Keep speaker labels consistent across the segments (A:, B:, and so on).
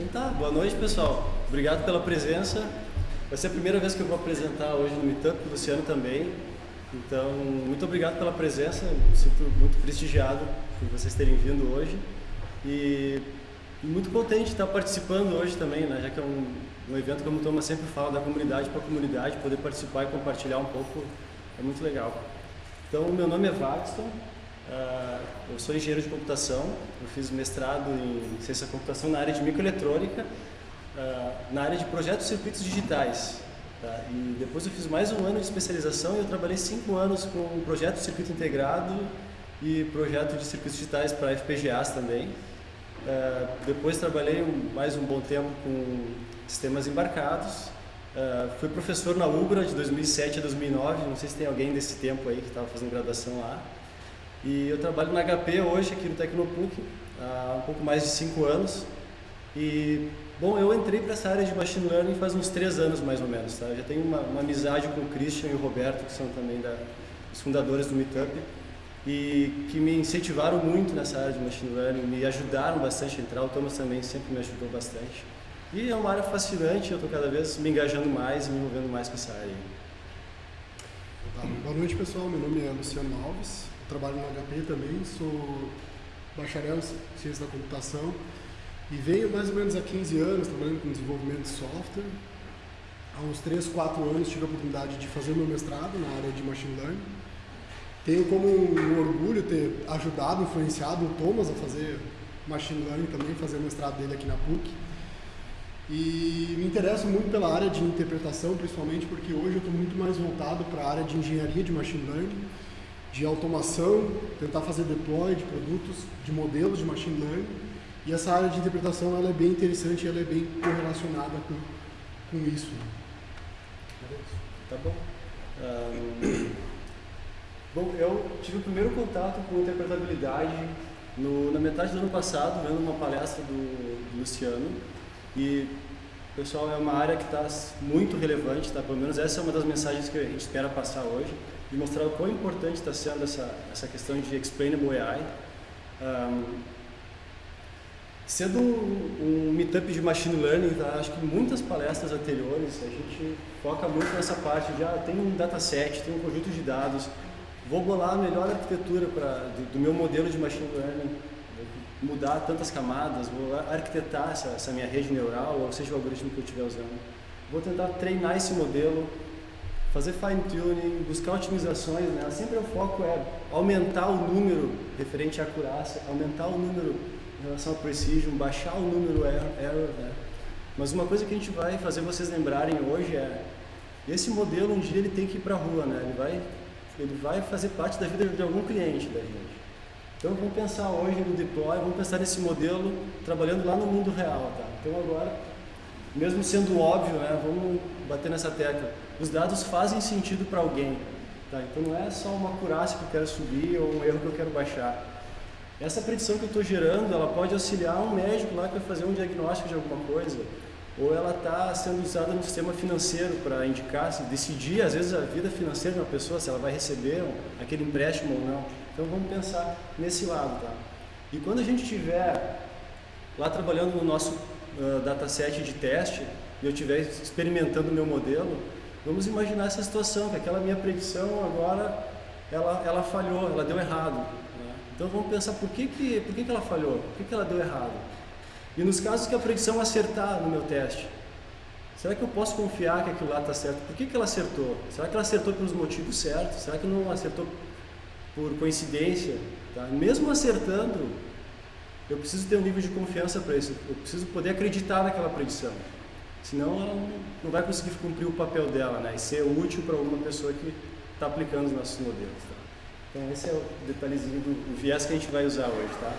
A: Então tá, boa noite pessoal. Obrigado pela presença. Vai ser a primeira vez que eu vou apresentar hoje no Meetup, o Luciano também. Então, muito obrigado pela presença, me sinto muito prestigiado por vocês terem vindo hoje. E muito contente de estar participando hoje também, né? já que é um, um evento, como o Thomas sempre fala, da comunidade para a comunidade, poder participar e compartilhar um pouco é muito legal. Então, meu nome é Vaxton, uh, eu sou engenheiro de computação, eu fiz mestrado em ciência da computação na área de microeletrônica, uh, na área de projetos de circuitos digitais. Tá? E depois eu fiz mais um ano de especialização e eu trabalhei cinco anos com um projeto de circuito integrado e projeto de circuitos digitais para FPGAs também. Uh, depois trabalhei mais um bom tempo com sistemas embarcados. Uh, fui professor na UBRA de 2007 a 2009, não sei se tem alguém desse tempo aí que estava fazendo graduação lá. E eu trabalho na HP hoje, aqui no Tecnopuc, há um pouco mais de cinco anos. E, bom, eu entrei para essa área de Machine Learning faz uns três anos mais ou menos, tá? já tenho uma, uma amizade com o Christian e o Roberto, que são também da, os fundadores do Meetup e que me incentivaram muito nessa área de Machine Learning, me ajudaram bastante a entrar, o Thomas também sempre me ajudou bastante. E é uma área fascinante, eu estou cada vez me engajando mais e me envolvendo mais com essa área.
B: Tá, boa noite pessoal, meu nome é Luciano Alves, trabalho no HP também, sou bacharel em ciência da computação e venho mais ou menos há 15 anos trabalhando com desenvolvimento de software. Há uns 3, 4 anos tive a oportunidade de fazer meu mestrado na área de Machine Learning tenho como um orgulho ter ajudado, influenciado o Thomas a fazer Machine Learning também, fazer o mestrado dele aqui na PUC. E me interesso muito pela área de interpretação, principalmente porque hoje eu estou muito mais voltado para a área de engenharia de Machine Learning, de automação, tentar fazer deploy de produtos, de modelos de Machine Learning. E essa área de interpretação ela é bem interessante, ela é bem correlacionada com, com isso.
A: Tá bom. Um... Bom, eu tive o primeiro contato com interpretabilidade no, na metade do ano passado, vendo uma palestra do, do Luciano. E, pessoal, é uma área que está muito relevante, tá? pelo menos essa é uma das mensagens que a gente espera passar hoje, de mostrar o quão importante está sendo essa, essa questão de explainable AI. Um, sendo um, um meetup de machine learning, tá? acho que muitas palestras anteriores a gente foca muito nessa parte de ah, tem um dataset, tem um conjunto de dados, vou bolar a melhor arquitetura pra, do, do, meu modelo de machine learning, mudar tantas camadas, vou arquitetar essa, essa, minha rede neural, ou seja o algoritmo que eu estiver usando. Vou tentar treinar esse modelo, fazer fine tuning, buscar otimizações, né? sempre o foco é aumentar o número referente à acurácia, aumentar o número em relação à precision, baixar o número error, né? Mas uma coisa que a gente vai fazer vocês lembrarem hoje é esse modelo um dia ele tem que ir para a rua, né? Ele vai ele vai fazer parte da vida de algum cliente da gente. Então vamos pensar hoje no deploy, vamos pensar nesse modelo trabalhando lá no mundo real, tá? Então agora, mesmo sendo óbvio, né, vamos bater nessa tecla. Os dados fazem sentido para alguém, tá? Então não é só uma acurácia que eu quero subir ou um erro que eu quero baixar. Essa predição que eu estou gerando, ela pode auxiliar um médico lá que vai fazer um diagnóstico de alguma coisa, ou ela está sendo usada no sistema financeiro para indicar, se decidir às vezes a vida financeira de uma pessoa, se ela vai receber aquele empréstimo ou não. Então vamos pensar nesse lado, tá? E quando a gente estiver lá trabalhando no nosso uh, dataset de teste e eu estiver experimentando o meu modelo, vamos imaginar essa situação, que aquela minha predição agora ela, ela falhou, ela deu errado. Né? Então vamos pensar por que, que, por que, que ela falhou, por que, que ela deu errado. E nos casos que a predição acertar no meu teste, será que eu posso confiar que aquilo lá está certo? Por que, que ela acertou? Será que ela acertou pelos motivos certos? Será que não acertou por coincidência? Tá? Mesmo acertando, eu preciso ter um nível de confiança para isso. Eu preciso poder acreditar naquela predição. Senão ela não vai conseguir cumprir o papel dela né? e ser útil para alguma pessoa que está aplicando os nossos modelos. Tá? Então esse é o detalhezinho do viés que a gente vai usar hoje. Tá?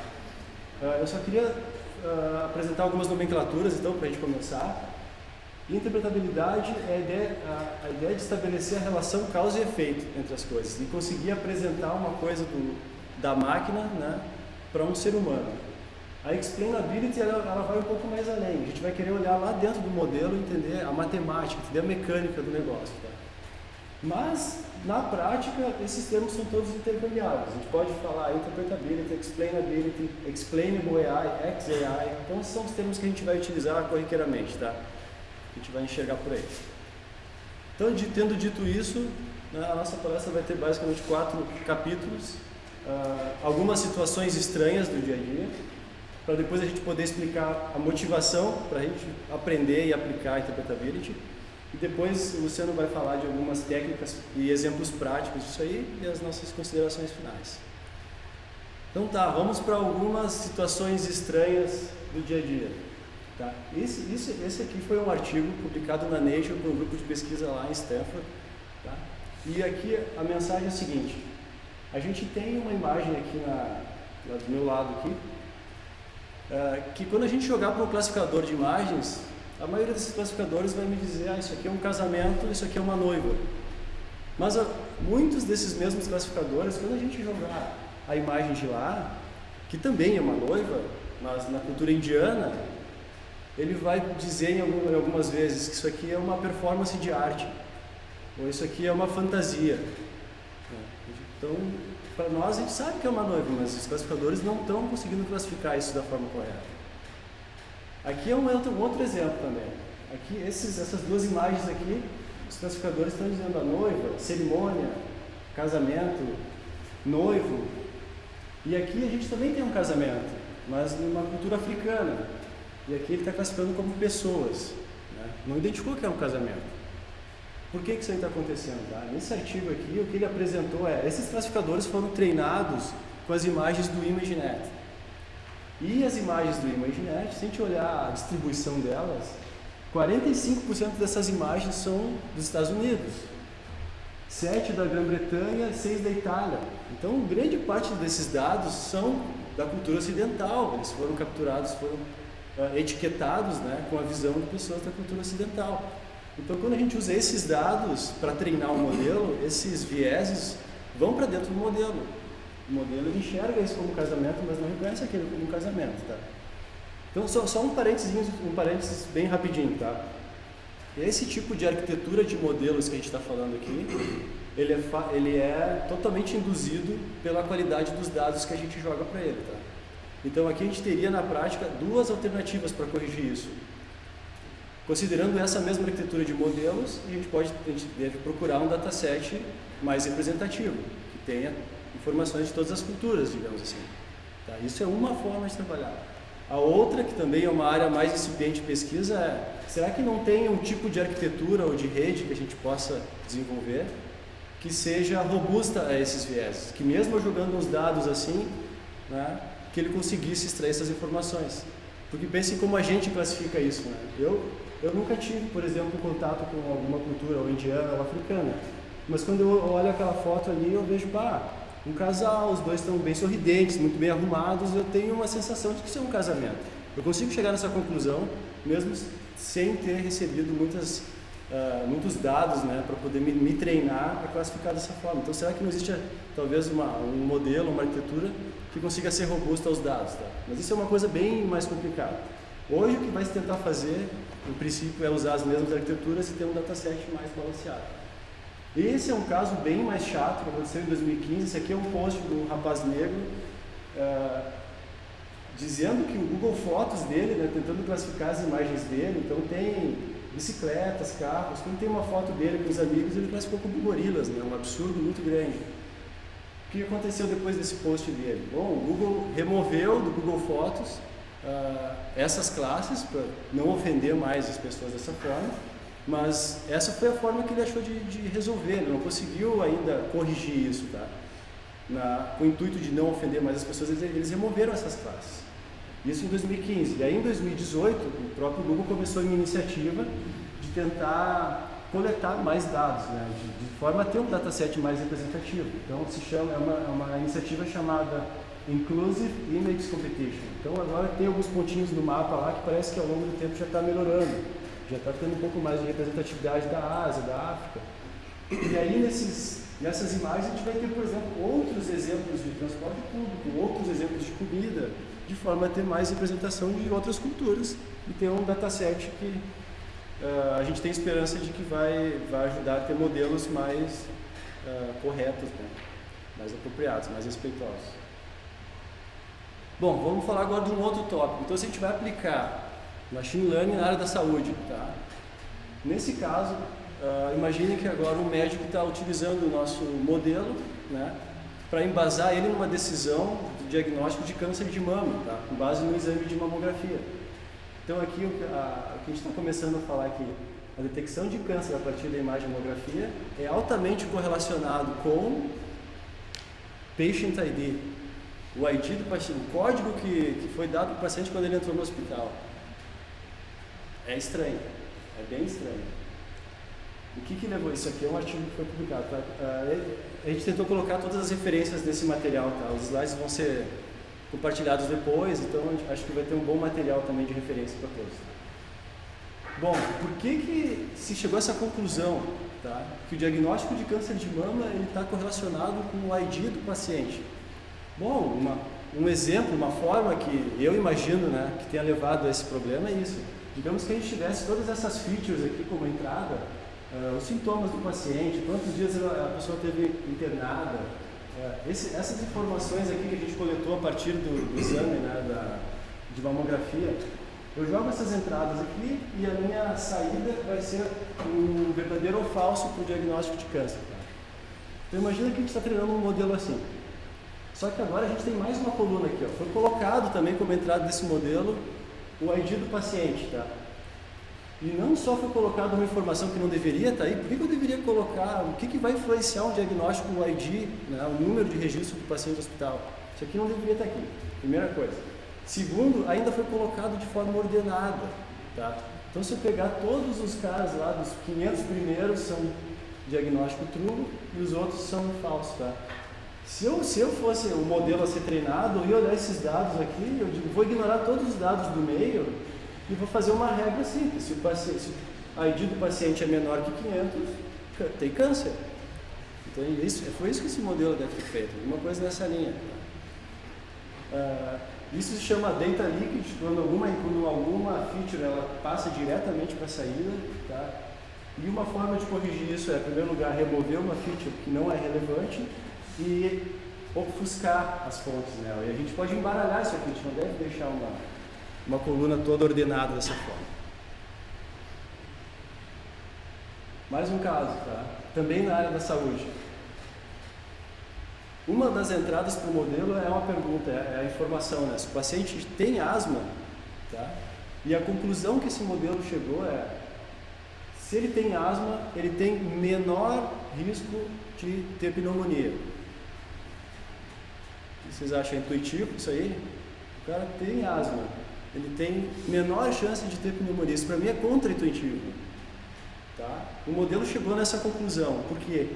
A: Ah, eu só queria uh, apresentar algumas nomenclaturas, então, para a gente começar. Interpretabilidade é a ideia, a, a ideia de estabelecer a relação causa e efeito entre as coisas e conseguir apresentar uma coisa do, da máquina né, para um ser humano. A explainability ela, ela, vai um pouco mais além. A gente vai querer olhar lá dentro do modelo entender a matemática, entender a mecânica do negócio. Tá? Mas, na prática, esses termos são todos intercambiáveis. A gente pode falar interpretability, explainability, explainable AI, XAI. Então, são os termos que a gente vai utilizar corriqueiramente, tá? A gente vai enxergar por aí. Então, de, tendo dito isso, né, a nossa palestra vai ter basicamente quatro capítulos, uh, algumas situações estranhas do dia a dia, para depois a gente poder explicar a motivação para a gente aprender e aplicar a interpretability. E depois o Luciano vai falar de algumas técnicas e exemplos práticos disso aí e as nossas considerações finais. Então tá, vamos para algumas situações estranhas do dia a dia. Tá? Esse, esse, esse aqui foi um artigo publicado na Nature por um grupo de pesquisa lá em Stanford. Tá? E aqui a mensagem é a seguinte, a gente tem uma imagem aqui na, do meu lado aqui, que quando a gente jogar para o classificador de imagens, a maioria desses classificadores vai me dizer, ah, isso aqui é um casamento, isso aqui é uma noiva. Mas uh, muitos desses mesmos classificadores, quando a gente jogar a imagem de lá, que também é uma noiva, mas na cultura indiana, ele vai dizer em, algumas vezes que isso aqui é uma performance de arte, ou isso aqui é uma fantasia. Então, para nós, a gente sabe que é uma noiva, mas os classificadores não estão conseguindo classificar isso da forma correta. Aqui é um outro, um outro exemplo também. Aqui, esses, essas duas imagens aqui, os classificadores estão dizendo a noiva, cerimônia, casamento, noivo. E aqui a gente também tem um casamento, mas numa cultura africana. E aqui ele está classificando como pessoas. Né? Não identificou que é um casamento. Por que, que isso aí está acontecendo? Tá? Nesse artigo aqui, o que ele apresentou é, esses classificadores foram treinados com as imagens do ImageNet. E as imagens do ImageNet, se a gente olhar a distribuição delas, 45% dessas imagens são dos Estados Unidos, 7 da Grã-Bretanha, 6 da Itália. Então, grande parte desses dados são da cultura ocidental, eles foram capturados, foram uh, etiquetados né, com a visão de pessoas da cultura ocidental. Então, quando a gente usa esses dados para treinar o modelo, esses vieses vão para dentro do modelo. O modelo enxerga isso como casamento, mas não reconhece aquilo como casamento, tá? Então, só, só um parênteses, um parênteses bem rapidinho, tá? Esse tipo de arquitetura de modelos que a gente está falando aqui, ele é, ele é totalmente induzido pela qualidade dos dados que a gente joga para ele, tá? Então, aqui a gente teria na prática duas alternativas para corrigir isso. Considerando essa mesma arquitetura de modelos, a gente, pode, a gente deve procurar um dataset mais representativo, que tenha informações de todas as culturas, digamos assim. Tá? Isso é uma forma de trabalhar. A outra, que também é uma área mais incipiente de pesquisa, é será que não tem um tipo de arquitetura ou de rede que a gente possa desenvolver que seja robusta a esses vieses, que mesmo jogando uns dados assim, né, que ele conseguisse extrair essas informações. Porque pensem como a gente classifica isso. Né? Eu, eu nunca tive, por exemplo, contato com alguma cultura, ou indiana ou africana. Mas quando eu olho aquela foto ali, eu vejo, pá, um casal, os dois estão bem sorridentes, muito bem arrumados, eu tenho uma sensação de que isso é um casamento. Eu consigo chegar nessa conclusão, mesmo sem ter recebido muitas, uh, muitos dados né, para poder me, me, treinar a classificar dessa forma. Então, será que não existe talvez uma, um modelo, uma arquitetura que consiga ser robusta aos dados? Tá? Mas isso é uma coisa bem mais complicada. Hoje, o que vai se tentar fazer, no princípio, é usar as mesmas arquiteturas e ter um dataset mais balanceado. Esse é um caso bem mais chato que aconteceu em 2015. Esse aqui é um post do rapaz negro uh, dizendo que o Google Fotos dele, né, tentando classificar as imagens dele, então tem bicicletas, carros. Quando tem uma foto dele com os amigos, ele classificou como gorilas, né, um absurdo muito grande. O que aconteceu depois desse post dele? Bom, o Google removeu do Google Fotos uh, essas classes para não ofender mais as pessoas dessa forma mas essa foi a forma que ele achou de, de resolver, ele não conseguiu ainda corrigir isso, tá? Na, com o intuito de não ofender mais as pessoas, eles, eles removeram essas classes. Isso em 2015. E aí em 2018, o próprio Google começou uma iniciativa de tentar coletar mais dados, né? de, de forma a ter um dataset mais representativo. Então se chama, é uma, é uma iniciativa chamada Inclusive Image Competition. Então agora tem alguns pontinhos no mapa lá que parece que ao longo do tempo já está melhorando já está tendo um pouco mais de representatividade da Ásia, da África. E aí, nesses, nessas imagens, a gente vai ter, por exemplo, outros exemplos de transporte público, outros exemplos de comida, de forma a ter mais representação de outras culturas e ter um dataset que uh, a gente tem esperança de que vai, vai ajudar a ter modelos mais uh, corretos, né? mais apropriados, mais respeitosos. Bom, vamos falar agora de um outro tópico. Então, se a gente vai aplicar machine learning na área da saúde, tá? Nesse caso, uh, imagine que agora o médico está utilizando o nosso modelo, né, para embasar ele numa decisão de diagnóstico de câncer de mama, tá? com base no exame de mamografia. Então aqui a, o que a gente está começando a falar aqui, a detecção de câncer a partir da imagem de mamografia é altamente correlacionado com Patient ID, o ID do paciente, o código que, que foi dado para o paciente quando ele entrou no hospital. É estranho, é bem estranho. O que, que levou isso aqui? É um artigo que foi publicado. Tá? Uh, a gente tentou colocar todas as referências desse material. Tá? Os slides vão ser compartilhados depois, então acho que vai ter um bom material também de referência para todos. Bom, por que, que se chegou a essa conclusão tá? que o diagnóstico de câncer de mama está correlacionado com o ID do paciente? Bom, uma, um exemplo, uma forma que eu imagino né, que tenha levado a esse problema é isso. Digamos que a gente tivesse todas essas features aqui como entrada, uh, os sintomas do paciente, quantos dias a pessoa teve internada, uh, esse, essas informações aqui que a gente coletou a partir do, do exame né, da, de mamografia, eu jogo essas entradas aqui e a minha saída vai ser um verdadeiro ou falso para o diagnóstico de câncer. Tá? Então imagina que a gente está treinando um modelo assim. Só que agora a gente tem mais uma coluna aqui. Ó. Foi colocado também como entrada desse modelo o ID do paciente. Tá? E não só foi colocada uma informação que não deveria estar aí, por que, eu deveria colocar, o que, que vai influenciar um diagnóstico no ID, né, o número de registro do paciente no hospital? Isso aqui não deveria estar aqui, primeira coisa. Segundo, ainda foi colocado de forma ordenada. Tá? Então, se eu pegar todos os casos lá, dos 500 primeiros são diagnóstico true e os outros são falsos. Tá? Se eu, se eu fosse o modelo a ser treinado, eu ia olhar esses dados aqui, eu digo, vou ignorar todos os dados do meio e vou fazer uma regra simples. Se o, paciente, se a ID do paciente é menor que 500, tem câncer. Então, isso, foi isso que esse modelo deve ter feito, alguma coisa nessa linha. Uh, isso se chama data leakage, quando alguma, quando alguma feature ela passa diretamente para a saída. Tá? E uma forma de corrigir isso é, em primeiro lugar, remover uma feature que não é relevante e ofuscar as fontes nela. E a gente pode embaralhar isso aqui, a gente não deve deixar uma, uma coluna toda ordenada dessa forma. Mais um caso, tá? também na área da saúde. Uma das entradas para o modelo é uma pergunta, é a informação, né? Se o paciente tem asma, tá? E a conclusão que esse modelo chegou é, se ele tem asma, ele tem menor risco de ter pneumonia. Vocês acham intuitivo isso aí? O cara tem asma, ele tem menor chance de ter pneumonia. Isso para mim é contra-intuitivo. Tá? O modelo chegou nessa conclusão. Por quê?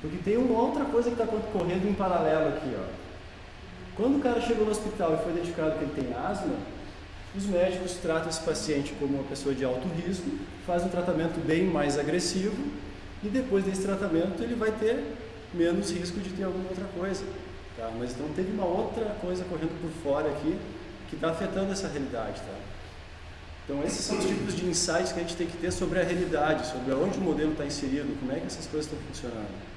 A: Porque tem uma outra coisa que está correndo em paralelo aqui. Ó. Quando o cara chegou no hospital e foi identificado que ele tem asma, os médicos tratam esse paciente como uma pessoa de alto risco, fazem um tratamento bem mais agressivo e depois desse tratamento ele vai ter menos risco de ter alguma outra coisa. Tá? Mas então teve uma outra coisa correndo por fora aqui que está afetando essa realidade. Tá? Então esses são os tipos de insights que a gente tem que ter sobre a realidade, sobre onde o modelo está inserido, como é que essas coisas estão funcionando.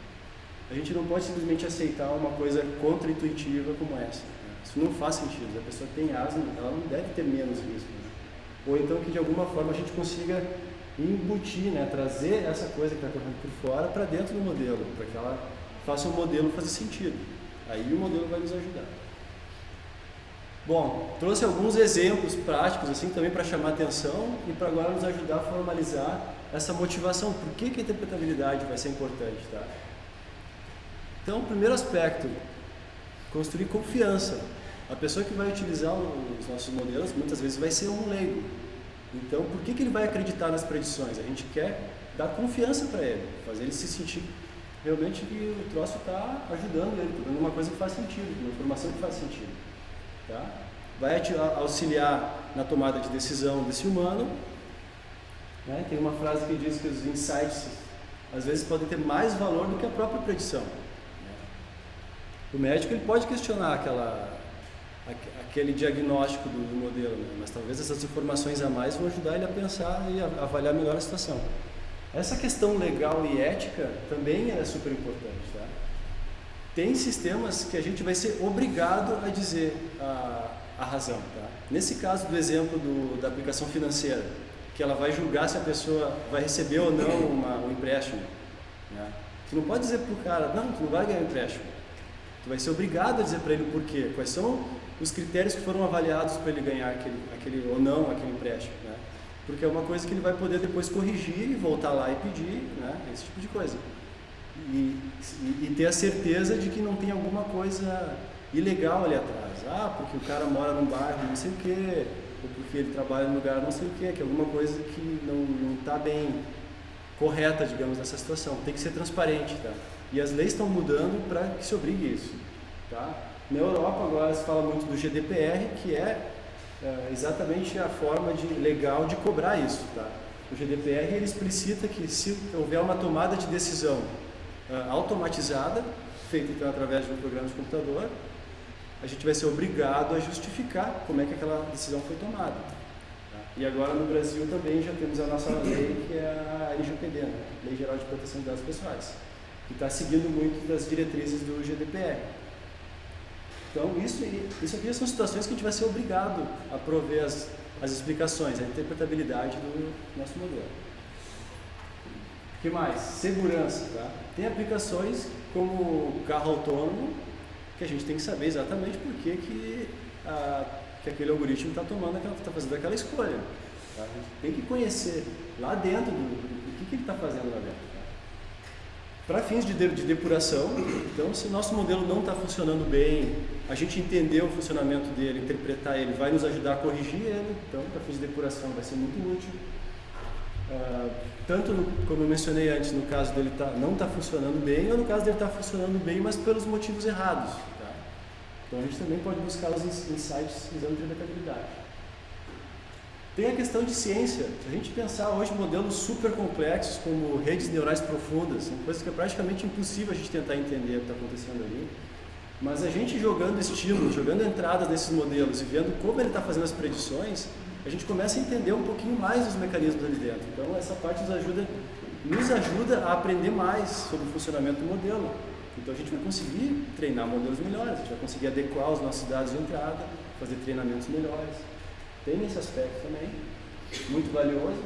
A: A gente não pode simplesmente aceitar uma coisa contra-intuitiva como essa. Né? Isso não faz sentido. A pessoa tem asma, ela não deve ter menos risco. Né? Ou então que de alguma forma a gente consiga embutir, né? trazer essa coisa que está correndo por fora para dentro do modelo, para que ela faça o modelo fazer sentido. Aí o modelo vai nos ajudar. Bom, trouxe alguns exemplos práticos assim também para chamar atenção e para agora nos ajudar a formalizar essa motivação. Por que, que a interpretabilidade vai ser importante, tá? Então, primeiro aspecto, construir confiança. A pessoa que vai utilizar os nossos modelos muitas vezes vai ser um leigo. Então, por que, que ele vai acreditar nas predições? A gente quer dar confiança para ele, fazer ele se sentir realmente que o troço está ajudando ele, está dando uma coisa que faz sentido, uma informação que faz sentido. Tá? Vai auxiliar na tomada de decisão desse humano. Né? Tem uma frase que diz que os insights às vezes podem ter mais valor do que a própria predição. O médico ele pode questionar aquela, aquele diagnóstico do, do modelo, né? mas talvez essas informações a mais vão ajudar ele a pensar e avaliar melhor a situação. Essa questão legal e ética também é super importante. Tá? Tem sistemas que a gente vai ser obrigado a dizer a, a razão. Tá? Nesse caso do exemplo do, da aplicação financeira, que ela vai julgar se a pessoa vai receber ou não uma, um empréstimo. Né? Tu não pode dizer para o cara, não, tu não vai ganhar empréstimo. Tu vai ser obrigado a dizer para ele o porquê, quais são os critérios que foram avaliados para ele ganhar aquele, aquele ou não aquele empréstimo. Né? Porque é uma coisa que ele vai poder depois corrigir e voltar lá e pedir, né? esse tipo de coisa. E, e, e ter a certeza de que não tem alguma coisa ilegal ali atrás. Ah, porque o cara mora num bairro não sei o quê, ou porque ele trabalha num lugar não sei o quê, que é alguma coisa que não está bem correta, digamos, nessa situação. Tem que ser transparente, tá? E as leis estão mudando para que se obrigue isso, tá? Na Europa agora se fala muito do GDPR, que é, é exatamente a forma de, legal de cobrar isso, tá? O GDPR ele explicita que se houver uma tomada de decisão uh, automatizada, feita então através de um programa de computador, a gente vai ser obrigado a justificar como é que aquela decisão foi tomada. Tá? E agora no Brasil também já temos a nossa lei, que é a LGPD, né? Lei Geral de Proteção de Dados Pessoais, que está seguindo muito das diretrizes do GDPR. Então, isso, isso aqui são situações que a gente vai ser obrigado a prover as, as explicações, a interpretabilidade do nosso modelo. O que mais? Segurança. Tá? Tem aplicações como carro autônomo, que a gente tem que saber exatamente por que, que, a, que aquele algoritmo está tomando, está fazendo aquela escolha. Tá? A gente tem que conhecer lá dentro do, do que, que ele está fazendo lá dentro. Para fins de, de, de depuração, então se nosso modelo não está funcionando bem, a gente entender o funcionamento dele, interpretar ele, vai nos ajudar a corrigir ele, então para fins de depuração vai ser muito útil. Uh, tanto no, como eu mencionei antes, no caso dele tá, não está funcionando bem, ou no caso dele estar tá funcionando bem, mas pelos motivos errados. Tá? Então a gente também pode buscar os insights usando interpretabilidade. Tem a questão de ciência. Se a gente pensar hoje modelos super complexos, como redes neurais profundas, são coisas que é praticamente impossível a gente tentar entender o que está acontecendo ali. Mas a gente jogando estímulos, jogando entradas nesses modelos e vendo como ele está fazendo as predições, a gente começa a entender um pouquinho mais os mecanismos ali dentro. Então essa parte nos ajuda, nos ajuda a aprender mais sobre o funcionamento do modelo. Então a gente vai conseguir treinar modelos melhores, a gente vai conseguir adequar os nossos dados de entrada, fazer treinamentos melhores. Tem esse aspecto também, muito valioso.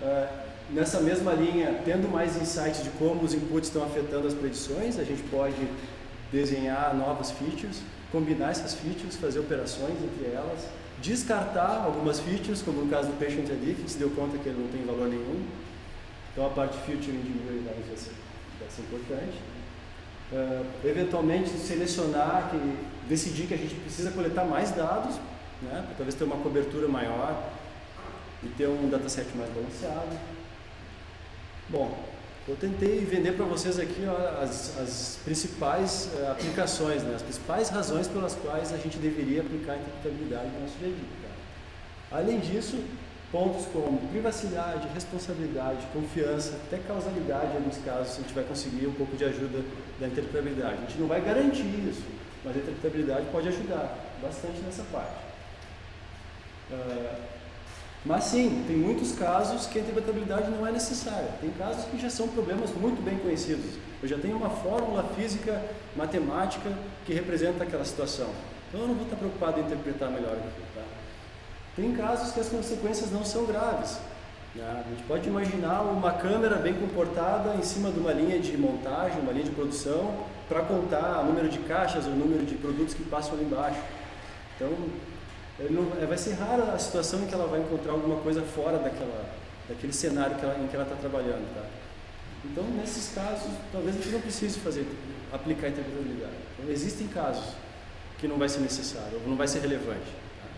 A: Uh, nessa mesma linha, tendo mais insights de como os inputs estão afetando as predições, a gente pode desenhar novas features, combinar essas features, fazer operações entre elas, descartar algumas features, como no caso do Patient ID, que se deu conta que ele não tem valor nenhum. Então a parte featuring de vai ser, importante. Uh, selecionar, que, decidir que a gente precisa coletar mais dados, né, para talvez ter uma cobertura maior e ter um dataset mais balanceado. Bom, eu tentei vender para vocês aqui ó, as, as, principais uh, aplicações, né? as principais razões pelas quais a gente deveria aplicar a interpretabilidade no nosso dia a dia. Além disso, pontos como privacidade, responsabilidade, confiança, até causalidade em alguns casos, a gente vai conseguir um pouco de ajuda da interpretabilidade. A gente não vai garantir isso, mas a interpretabilidade pode ajudar bastante nessa parte. Uh, mas sim, tem muitos casos que a interpretabilidade não é necessária. Tem casos que já são problemas muito bem conhecidos. Eu já tenho uma fórmula física, matemática que representa aquela situação. Então eu não vou estar preocupado em interpretar melhor. Tá? Tem casos que as consequências não são graves. Né? A gente pode imaginar uma câmera bem comportada em cima de uma linha de montagem, uma linha de produção, para contar o número de caixas, o número de produtos que passam ali embaixo. Então, não, é, vai ser rara a situação em que ela vai encontrar alguma coisa fora daquela, daquele cenário que ela, em que ela está trabalhando. Tá? Então, nesses casos, talvez a gente não precise fazer, aplicar a interpretabilidade. Então, existem casos que não vai ser necessário, ou não vai ser relevante. Tá?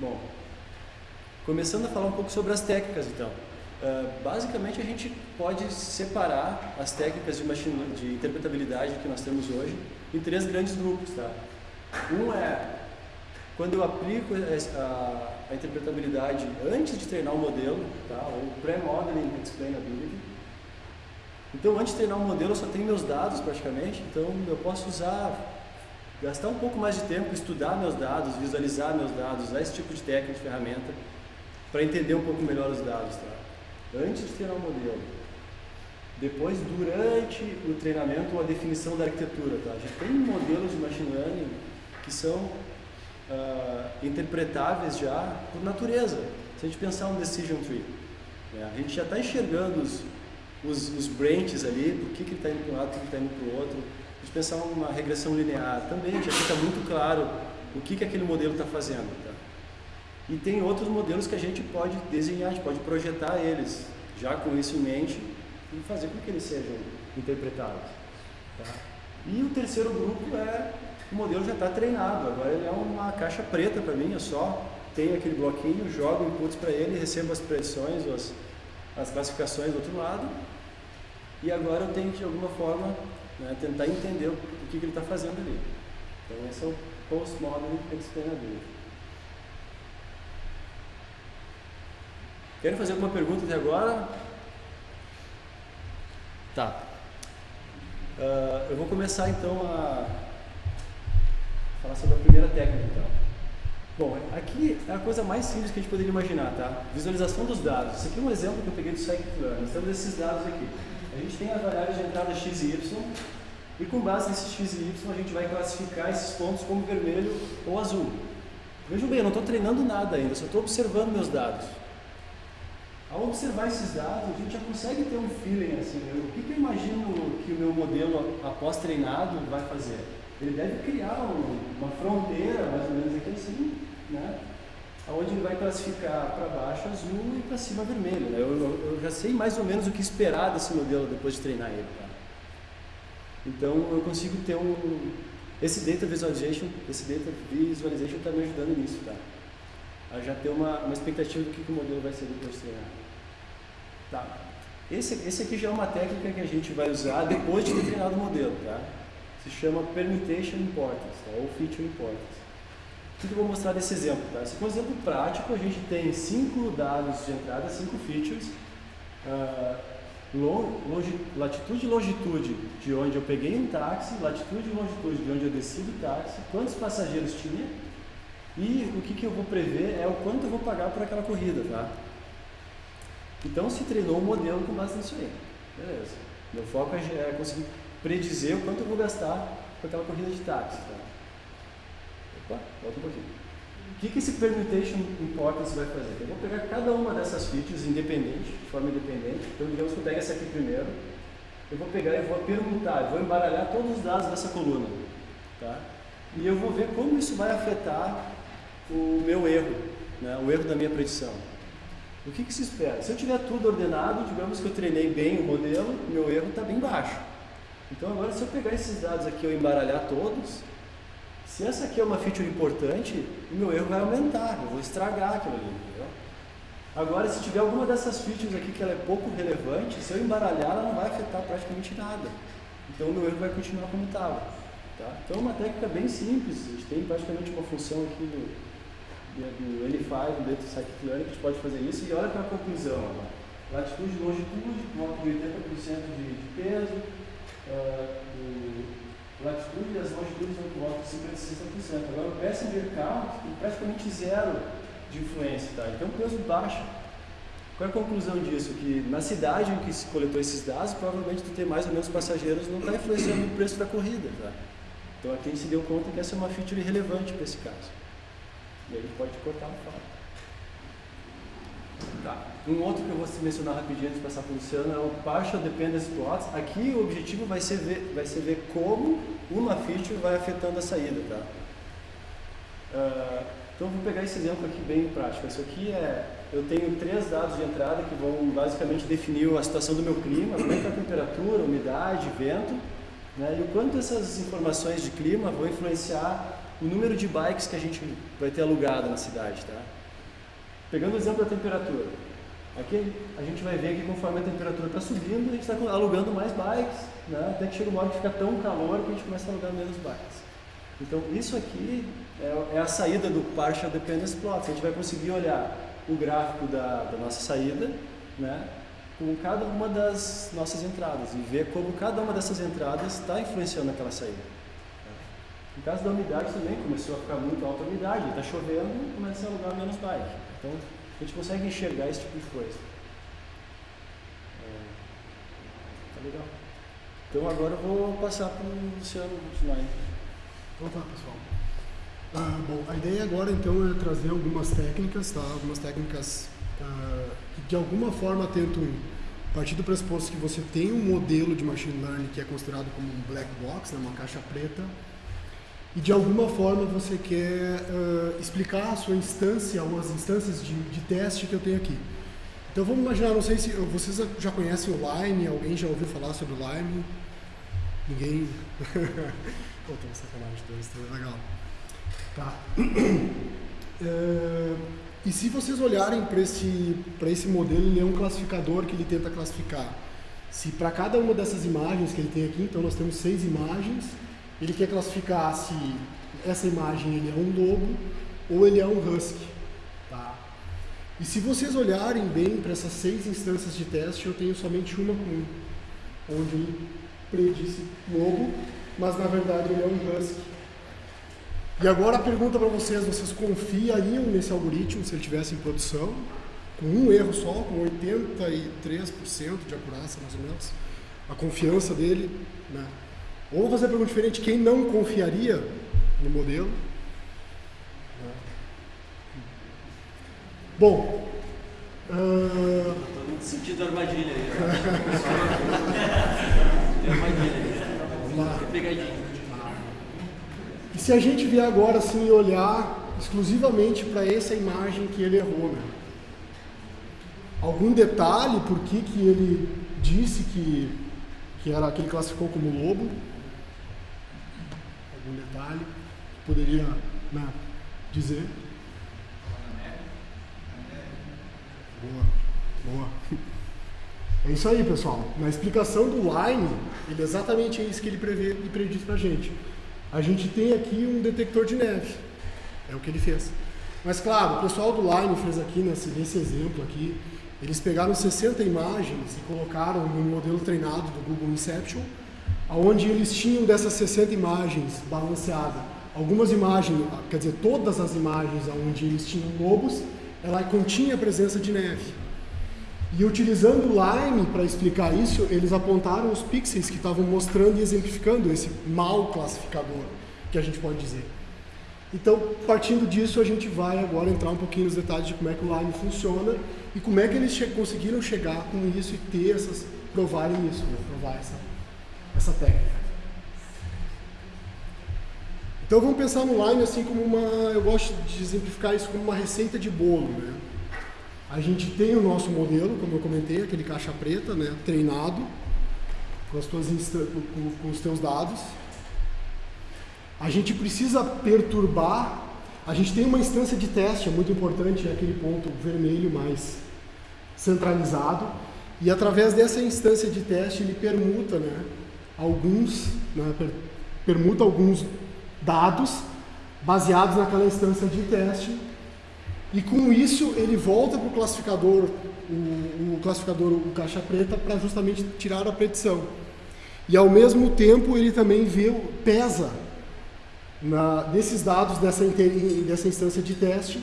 A: Bom, começando a falar um pouco sobre as técnicas, então. Uh, basicamente, a gente pode separar as técnicas de, machine, de interpretabilidade que nós temos hoje em três grandes grupos. Tá? Um é quando eu aplico a, a interpretabilidade antes de treinar o modelo, tá? ou pré-modeling explainability. Então, antes de treinar o modelo, eu só tenho meus dados praticamente, então eu posso usar gastar um pouco mais de tempo, estudar meus dados, visualizar meus dados, usar esse tipo de técnica, de ferramenta, para entender um pouco melhor os dados, tá? Antes de treinar o modelo. Depois, durante o treinamento ou a definição da arquitetura, tá? A gente tem modelos de machine learning que são uh, interpretáveis já por natureza. Se a gente pensar um decision tree, né? a gente já está enxergando os, os, os branches ali, por que, que ele está indo para um lado, por que está indo para o outro. A gente pensar uma regressão linear também, já fica muito claro o que, que aquele modelo está fazendo. Tá? E tem outros modelos que a gente pode desenhar, a gente pode projetar eles, já com isso em mente, e fazer com que eles sejam interpretados. Tá? E o terceiro grupo é o modelo já está treinado, agora ele é uma caixa preta para mim, eu só tenho aquele bloquinho, jogo inputs para ele, recebo as predições, as, as classificações do outro lado, e agora eu tenho que de alguma forma né, tentar entender o que, que ele está fazendo ali. Então esse é o Postmodern Explainability. Querem fazer alguma pergunta até agora? Tá. Uh, eu vou começar então a falar sobre a primeira técnica então. Bom, aqui é a coisa mais simples que a gente poderia imaginar, tá? Visualização dos dados. Esse aqui é um exemplo que eu peguei do Scikit-learn. Temos esses dados aqui. A gente tem as variáveis de entrada x e y e com base nesses x e y a gente vai classificar esses pontos como vermelho ou azul. Vejam bem, eu não estou treinando nada ainda, só estou observando meus dados. Ao observar esses dados, a gente já consegue ter um feeling assim, né? o que, que eu imagino que o meu modelo após treinado vai fazer? Ele deve criar um, uma fronteira, mais ou menos aqui assim, né? onde ele vai classificar para baixo azul e para cima vermelho. Né? Eu, eu, eu, já sei mais ou menos o que esperar desse modelo depois de treinar ele. Tá? Então eu consigo ter um. Esse data visualization, esse data visualization está me ajudando nisso, tá? A já ter uma, uma expectativa do que, que o modelo vai ser depois de treinar. Tá. Esse, esse aqui já é uma técnica que a gente vai usar depois de ter treinado o modelo, tá? Se chama Permutation Importance, tá? ou Feature Importance. O que eu vou mostrar desse exemplo? Tá? Esse é um exemplo prático, a gente tem cinco dados de entrada, cinco features, uh, longe, latitude e longitude de onde eu peguei um táxi, latitude e longitude de onde eu desci do táxi, quantos passageiros tinha e o que, que eu vou prever é o quanto eu vou pagar por aquela corrida, tá? Então se treinou um modelo com base nisso aí. Beleza. Meu foco é, é conseguir predizer o quanto eu vou gastar com aquela corrida de táxi, tá? Opa, volta um pouquinho. O que, que esse permutation importance vai fazer? Eu vou pegar cada uma dessas features independente, de forma independente. Então, digamos que eu pego essa aqui primeiro. Eu vou pegar e vou permutar, eu vou embaralhar todos os dados dessa coluna. Tá? E eu vou ver como isso vai afetar o meu erro, né? o erro da minha predição. O que, que se espera? Se eu tiver tudo ordenado, digamos que eu treinei bem o modelo, meu erro está bem baixo. Então agora se eu pegar esses dados aqui e embaralhar todos, se essa aqui é uma feature importante, o meu erro vai aumentar, eu vou estragar aquilo ali. Entendeu? Agora, se tiver alguma dessas features aqui que ela é pouco relevante, se eu embaralhar, ela não vai afetar praticamente nada. Então, o meu erro vai continuar como estava. Tá? Então, é uma técnica bem simples. A gente tem praticamente uma função aqui do, do N5, dentro do que a gente pode fazer isso. E olha para a conclusão. Agora. Latitude e longitude, nota de 80% de, de peso. Uh, latitude e as longitudes no volta de 50% a 60%. Agora o passenger count tem praticamente zero de influência, tá? Então peso baixo. Qual é a conclusão disso? Que na cidade em que se coletou esses dados, provavelmente tu ter mais ou menos passageiros não está influenciando o preço da corrida, tá? Então aqui a gente se deu conta que essa é uma feature relevante para esse caso. E aí pode cortar no fato. Tá. Um outro que eu vou mencionar rapidinho antes de passar para o Luciano é o Partial Dependence Plots. Aqui o objetivo vai ser ver, vai ser ver como uma feature vai afetando a saída. Tá? Uh, então vou pegar esse exemplo aqui bem prático. Isso aqui é, eu tenho três dados de entrada que vão basicamente definir a situação do meu clima, como é que é a temperatura, umidade, vento, né? e o quanto essas informações de clima vão influenciar o número de bikes que a gente vai ter alugado na cidade. Tá? Pegando o exemplo da temperatura. Aqui a gente vai ver que conforme a temperatura está subindo, a gente está alugando mais bikes, né? até que chega uma hora que fica tão calor que a gente começa a alugar menos bikes. Então isso aqui é, é a saída do Partial Dependence Plot. A gente vai conseguir olhar o gráfico da, da nossa saída, né? com cada uma das nossas entradas e ver como cada uma dessas entradas está influenciando aquela saída. No caso da umidade também, começou a ficar muito alta a umidade, está chovendo, começa a alugar menos bike. Então, a gente consegue enxergar esse tipo de coisa. É, tá legal. Então agora eu vou passar para o Luciano continuar.
B: Então tá, pessoal. Ah, bom, a ideia agora então é trazer algumas técnicas, tá? Algumas técnicas ah, que de alguma forma tentam partir do pressuposto que você tem um modelo de machine learning que é considerado como um black box, né, uma caixa preta, e de alguma forma você quer uh, explicar a sua instância ou as instâncias de, de, teste que eu tenho aqui. Então vamos imaginar, não sei se vocês já conhecem o Lime, alguém já ouviu falar sobre o Lime? Ninguém? Pô, tô sacanagem, dois, tá legal. Tá. Uh, e se vocês olharem para esse, esse modelo, ele é um classificador que ele tenta classificar. Se para cada uma dessas imagens que ele tem aqui, então nós temos seis imagens, ele quer classificar se essa imagem ele é um lobo ou ele é um husky. Tá? E se vocês olharem bem para essas seis instâncias de teste, eu tenho somente uma com onde ele predisse lobo, mas na verdade ele é um husky. E agora a pergunta para vocês, vocês confiariam nesse algoritmo se ele tivesse em produção? Com um erro só, com 83% de acurácia mais ou menos? A confiança dele, né? Ou vou fazer a pergunta diferente, quem não confiaria no modelo? Bom.
A: Uh... Estou sentindo armadilha aí. Tem armadilha aí. Vamos lá. Tem pegadinha.
B: E se a gente vier agora assim olhar exclusivamente para essa imagem que ele errou, né? Algum detalhe por que, que ele disse que, que era que ele classificou como lobo? Algum detalhe poderia né, dizer? Boa, boa. É isso aí, pessoal. Na explicação do Line, ele é exatamente isso que ele prevê e prediz pra gente. A gente tem aqui um detector de neve. É o que ele fez. Mas claro, o pessoal do Line fez aqui nesse, nesse exemplo aqui, eles pegaram 60 imagens e colocaram no modelo treinado do Google Inception onde eles tinham dessas 60 imagens balanceadas, algumas imagens, quer dizer, todas as imagens onde eles tinham lobos, ela continha a presença de neve. E utilizando o Lime para explicar isso, eles apontaram os pixels que estavam mostrando e exemplificando esse mal classificador, que a gente pode dizer. Então, partindo disso, a gente vai agora entrar um pouquinho nos detalhes de como é que o Lime funciona e como é que eles che conseguiram chegar com isso e ter essas, provarem isso, né? provar essa essa técnica. Então vamos pensar no Lime assim como uma, eu gosto de exemplificar isso como uma receita de bolo, né? A gente tem o nosso modelo, como eu comentei, aquele caixa preta, né, treinado com, as tuas com, com os teus dados. A gente precisa perturbar, a gente tem uma instância de teste, é muito importante, é aquele ponto vermelho mais centralizado, e através dessa instância de teste ele permuta, né, alguns, né, permuta alguns dados baseados naquela instância de teste e com isso ele volta para o classificador, o, classificador, o caixa preta, para justamente tirar a predição. E ao mesmo tempo ele também vê, pesa na, desses dados dessa, dessa instância de teste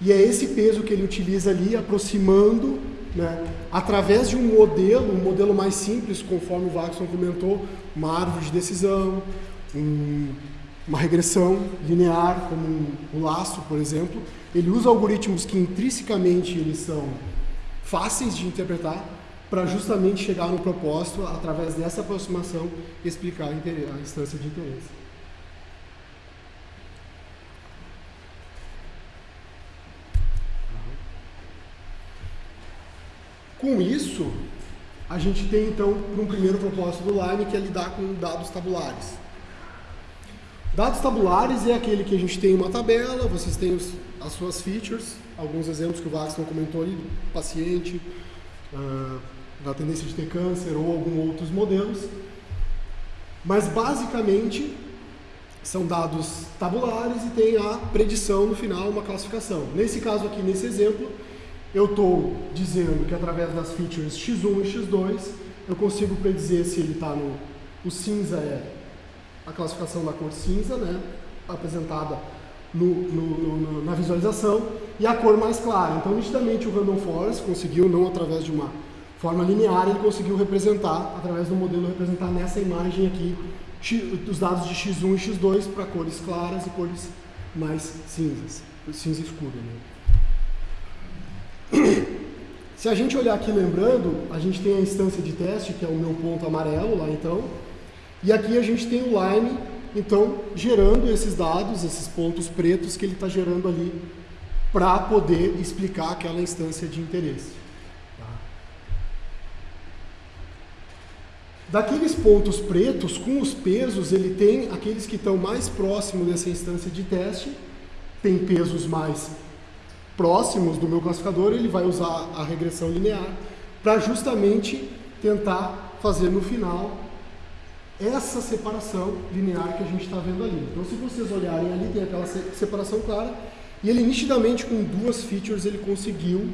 B: e é esse peso que ele utiliza ali, aproximando né, através de um modelo, um modelo mais simples, conforme o Waxon comentou, uma árvore de decisão, um, uma regressão linear, como um, um laço, por exemplo, ele usa algoritmos que intrinsecamente eles são fáceis de interpretar para justamente chegar no propósito, através dessa aproximação, explicar a instância de interesse. Com isso, a gente tem então um primeiro propósito do Lime que é lidar com dados tabulares. Dados tabulares é aquele que a gente tem uma tabela, vocês têm os, as suas features, alguns exemplos que o Waxton comentou ali, paciente, uh, da tendência de ter câncer ou alguns outros modelos. Mas basicamente são dados tabulares e tem a predição no final, uma classificação. Nesse caso aqui, nesse exemplo, eu estou dizendo que através das features x1 e x2 eu consigo predizer se ele está no. O cinza é a classificação da cor cinza, né, apresentada no, no, no, na visualização, e a cor mais clara. Então, nitidamente, o Random Forest conseguiu, não através de uma forma linear, ele conseguiu representar, através do modelo, representar nessa imagem aqui, os dados de x1 e x2 para cores claras e cores mais cinzas, cinza escuro. Né? Se a gente olhar aqui lembrando, a gente tem a instância de teste, que é o meu ponto amarelo lá então, e aqui a gente tem o Lime, então, gerando esses dados, esses pontos pretos que ele está gerando ali para poder explicar aquela instância de interesse. Tá? Daqueles pontos pretos, com os pesos, ele tem aqueles que estão mais próximos dessa instância de teste, tem pesos mais próximos do meu classificador, ele vai usar a regressão linear para justamente tentar fazer no final essa separação linear que a gente está vendo ali. Então, se vocês olharem ali, tem aquela separação clara, e ele nitidamente, com duas features, ele conseguiu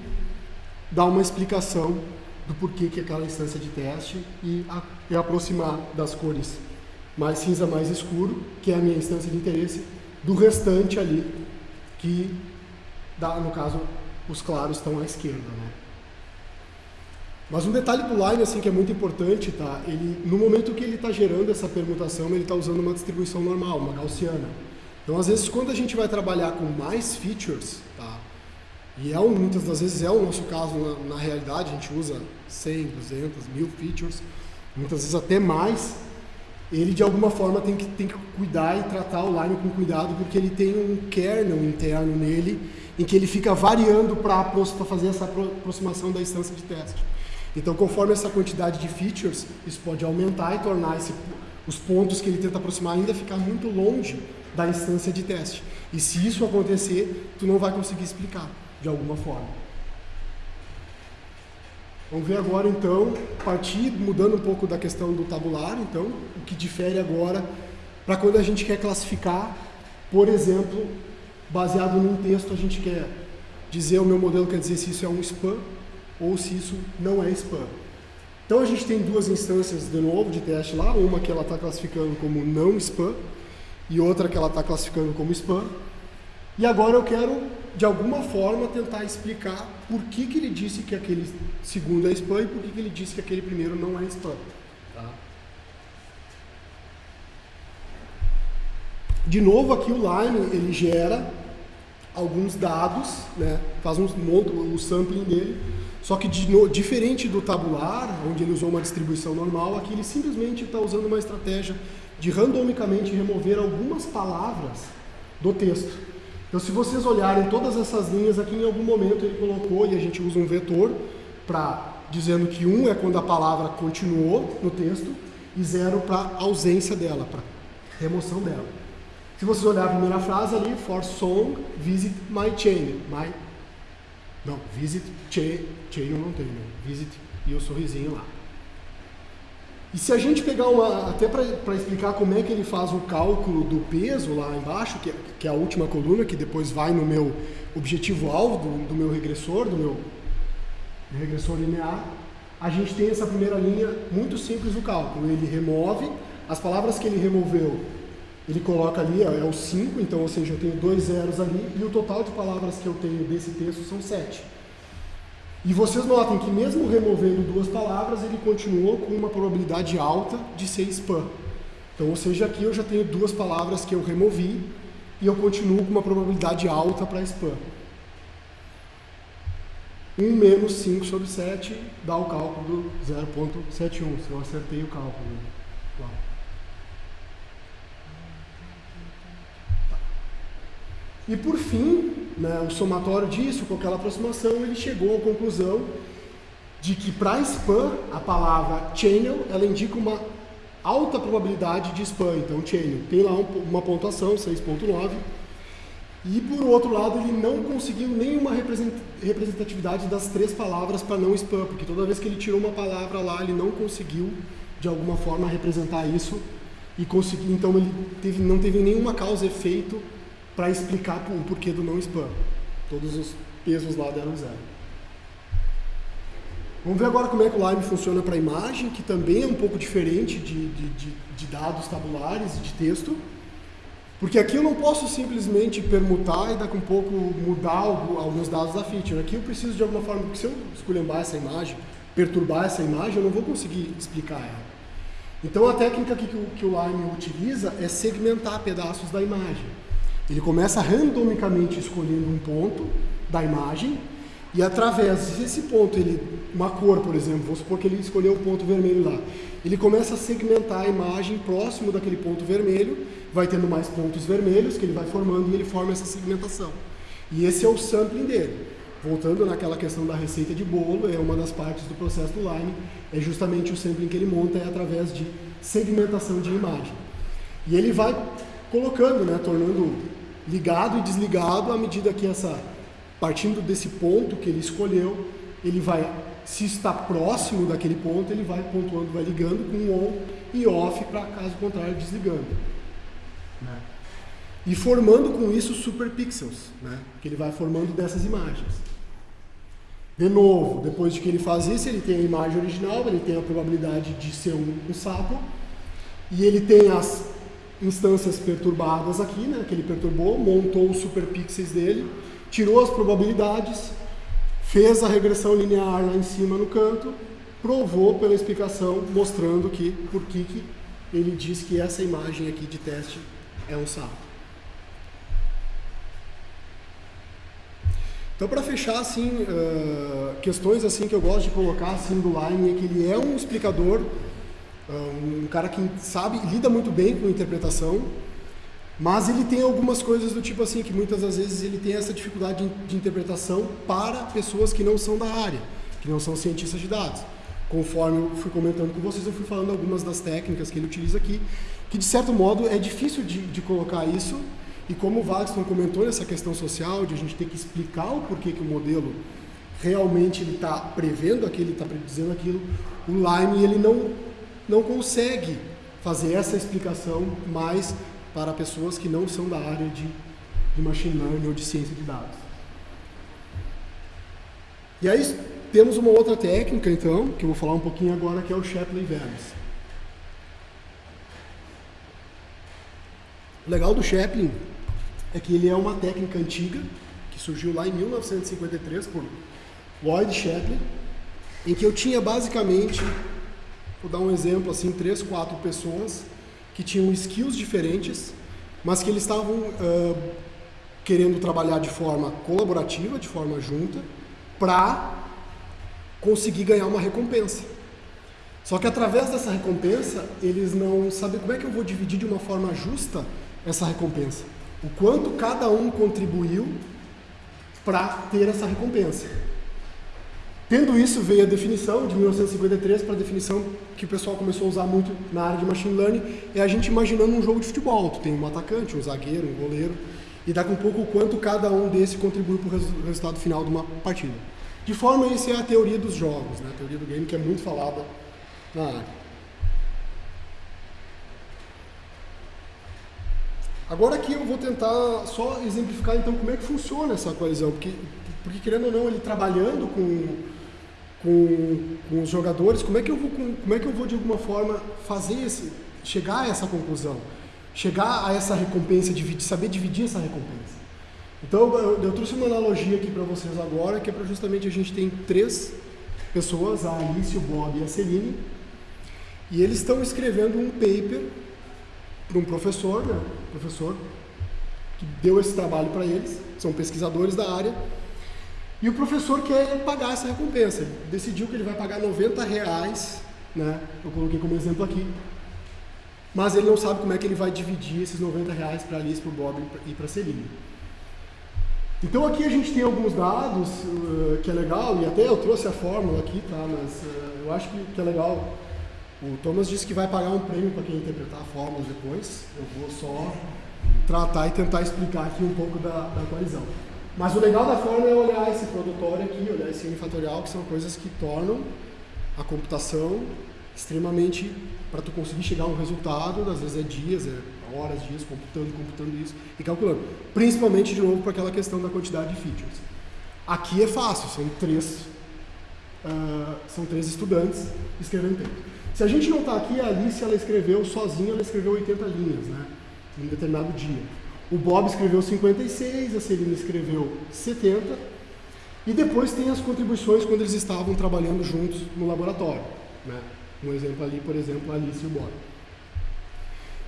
B: dar uma explicação do porquê que aquela instância de teste e, a, e aproximar das cores mais cinza, mais escuro, que é a minha instância de interesse, do restante ali, que, dá, no caso, os claros estão à esquerda. Né? Mas um detalhe do Line assim, que é muito importante, tá? Ele, no momento que ele está gerando essa permutação, ele está usando uma distribuição normal, uma gaussiana. Então, às vezes, quando a gente vai trabalhar com mais features, tá? e é, muitas das vezes é o nosso caso na, na realidade, a gente usa 100, 200, 1000 features, muitas vezes até mais, ele de alguma forma tem que, tem que cuidar e tratar o Line com cuidado, porque ele tem um kernel interno nele, em que ele fica variando para fazer essa aproximação da instância de teste. Então, conforme essa quantidade de features, isso pode aumentar e tornar esse, os pontos que ele tenta aproximar ainda ficar muito longe da instância de teste. E se isso acontecer, tu não vai conseguir explicar de alguma forma. Vamos ver agora então, partir mudando um pouco da questão do tabular, então, o que difere agora para quando a gente quer classificar, por exemplo, baseado num texto, a gente quer dizer o meu modelo quer dizer se isso é um spam ou se isso não é spam. Então a gente tem duas instâncias de novo de teste lá, uma que ela está classificando como não spam e outra que ela está classificando como spam. E agora eu quero, de alguma forma, tentar explicar por que, que ele disse que aquele segundo é spam e por que, que ele disse que aquele primeiro não é spam. Tá? De novo, aqui o Lime ele gera alguns dados, né? faz um, o sampling dele, só que de, no, diferente do tabular, onde ele usou uma distribuição normal, aqui ele simplesmente está usando uma estratégia de randomicamente remover algumas palavras do texto. Então, se vocês olharem todas essas linhas aqui, em algum momento ele colocou, e a gente usa um vetor para dizendo que um é quando a palavra continuou no texto e zero para ausência dela, para remoção dela. Se vocês olharem a primeira frase ali, for song, visit my chain, my não, visit, chain, chain não tem, né? Visit e o sorrisinho lá. E se a gente pegar uma, até para explicar como é que ele faz o cálculo do peso lá embaixo, que é, que é a última coluna, que depois vai no meu objetivo-alvo do, do, meu regressor, do meu regressor linear, a gente tem essa primeira linha muito simples do cálculo. Ele remove, as palavras que ele removeu ele coloca ali, é o 5, então, ou seja, eu tenho dois zeros ali, e o total de palavras que eu tenho desse texto são 7. E vocês notem que mesmo removendo duas palavras, ele continuou com uma probabilidade alta de ser spam. Então, ou seja, aqui eu já tenho duas palavras que eu removi, e eu continuo com uma probabilidade alta para spam. 1 menos 5 sobre 7 dá o cálculo do 0.71, se eu acertei o cálculo. E por fim, né, o somatório disso, com aquela aproximação, ele chegou à conclusão de que para spam, a palavra channel, ela indica uma alta probabilidade de spam. Então, channel tem lá uma pontuação, 6.9. E por outro lado, ele não conseguiu nenhuma representatividade das três palavras para não spam, porque toda vez que ele tirou uma palavra lá, ele não conseguiu de alguma forma representar isso e conseguiu, então ele teve, não teve nenhuma causa efeito para explicar o porquê do não spam. Todos os pesos lá deram zero. Vamos ver agora como é que o Lime funciona para imagem, que também é um pouco diferente de, de, de, de dados tabulares e de texto. Porque aqui eu não posso simplesmente permutar e daqui um pouco mudar alguns dados da feature. Aqui eu preciso de alguma forma, porque se eu esculhambar essa imagem, perturbar essa imagem, eu não vou conseguir explicar ela. Então a técnica que, que o Lime utiliza é segmentar pedaços da imagem. Ele começa randomicamente escolhendo um ponto da imagem e através desse ponto, ele, uma cor, por exemplo, vamos supor que ele escolheu o ponto vermelho lá. Ele começa a segmentar a imagem próximo daquele ponto vermelho, vai tendo mais pontos vermelhos que ele vai formando e ele forma essa segmentação. E esse é o sampling dele. Voltando naquela questão da receita de bolo, é uma das partes do processo do Lime, é justamente o sampling que ele monta é através de segmentação de imagem. E ele vai colocando, né, tornando ligado e desligado à medida que essa, partindo desse ponto que ele escolheu, ele vai, se está próximo daquele ponto, ele vai pontuando, vai ligando com on e off para caso contrário desligando. Né? E formando com isso superpixels, né? que ele vai formando dessas imagens. De novo, depois de que ele faz isso, ele tem a imagem original, ele tem a probabilidade de ser um, um sapo, e ele tem as instâncias perturbadas aqui, né, que ele perturbou, montou os superpixels dele, tirou as probabilidades, fez a regressão linear lá em cima no canto, provou pela explicação, mostrando que por que, que ele diz que essa imagem aqui de teste é um sapo. Então, para fechar, assim, uh, questões assim que eu gosto de colocar assim do Lime é que ele é um explicador, um cara que sabe, lida muito bem com interpretação, mas ele tem algumas coisas do tipo assim que muitas das vezes ele tem essa dificuldade de, interpretação para pessoas que não são da área, que não são cientistas de dados. Conforme eu fui comentando com vocês, eu fui falando algumas das técnicas que ele utiliza aqui, que de certo modo é difícil de, de colocar isso e como o Wagner comentou nessa questão social, de a gente ter que explicar o porquê que o modelo realmente ele está prevendo aquilo, está dizendo aquilo, o Lime ele não, não consegue fazer essa explicação mais para pessoas que não são da área de, de machine learning ou de ciência de dados. E aí temos uma outra técnica, então, que eu vou falar um pouquinho agora, que é o Shapley Values. O legal do Shapley é que ele é uma técnica antiga, que surgiu lá em 1953 por Lloyd Shapley, em que eu tinha basicamente, vou dar um exemplo assim, três, quatro pessoas que tinham skills diferentes, mas que eles estavam uh, querendo trabalhar de forma colaborativa, de forma junta, para conseguir ganhar uma recompensa. Só que através dessa recompensa, eles não sabem como é que eu vou dividir de uma forma justa essa recompensa o quanto cada um contribuiu para ter essa recompensa. Tendo isso, veio a definição de 1953 para a definição que o pessoal começou a usar muito na área de machine learning, é a gente imaginando um jogo de futebol. Tu tem um atacante, um zagueiro, um goleiro, e dá com um pouco o quanto cada um desse contribui para o resultado final de uma partida. De forma, isso é a teoria dos jogos, né? a teoria do game que é muito falada na área. Agora aqui eu vou tentar só exemplificar então como é que funciona essa coalizão, porque, porque querendo ou não, ele trabalhando com, com, com os jogadores, como é, que eu vou, como é que eu vou de alguma forma fazer esse, chegar a essa conclusão, chegar a essa recompensa, dividir, saber dividir essa recompensa. Então eu, eu trouxe uma analogia aqui para vocês agora, que é para justamente a gente tem três pessoas, a Alice, o Bob e a Celine, e eles estão escrevendo um paper para um professor, né, professor que deu esse trabalho para eles, são pesquisadores da área, e o professor quer pagar essa recompensa. Ele decidiu que ele vai pagar 90 reais, né, eu coloquei como exemplo aqui, mas ele não sabe como é que ele vai dividir esses 90 reais para Alice, para o Bob e para a Celine. Então aqui a gente tem alguns dados uh, que é legal, e até eu trouxe a fórmula aqui, tá? mas uh, eu acho que, que é legal o Thomas disse que vai pagar um prêmio para quem interpretar a fórmula depois. Eu vou só tratar e tentar explicar aqui um pouco da, da coalizão. Mas o legal da fórmula é olhar esse produtório aqui, olhar esse unifatorial, que são coisas que tornam a computação extremamente para tu conseguir chegar a um resultado, às vezes é dias, é horas, dias, computando, computando isso e calculando. Principalmente, de novo, para aquela questão da quantidade de features. Aqui é fácil, são três uh, são três estudantes escrevendo texto. Se a gente não está aqui, a Alice ela escreveu sozinha, ela escreveu 80 linhas, né? Em um determinado dia. O Bob escreveu 56, a Celina escreveu 70, e depois tem as contribuições quando eles estavam trabalhando juntos no laboratório. Né? Um exemplo ali, por exemplo, a Alice e o Bob.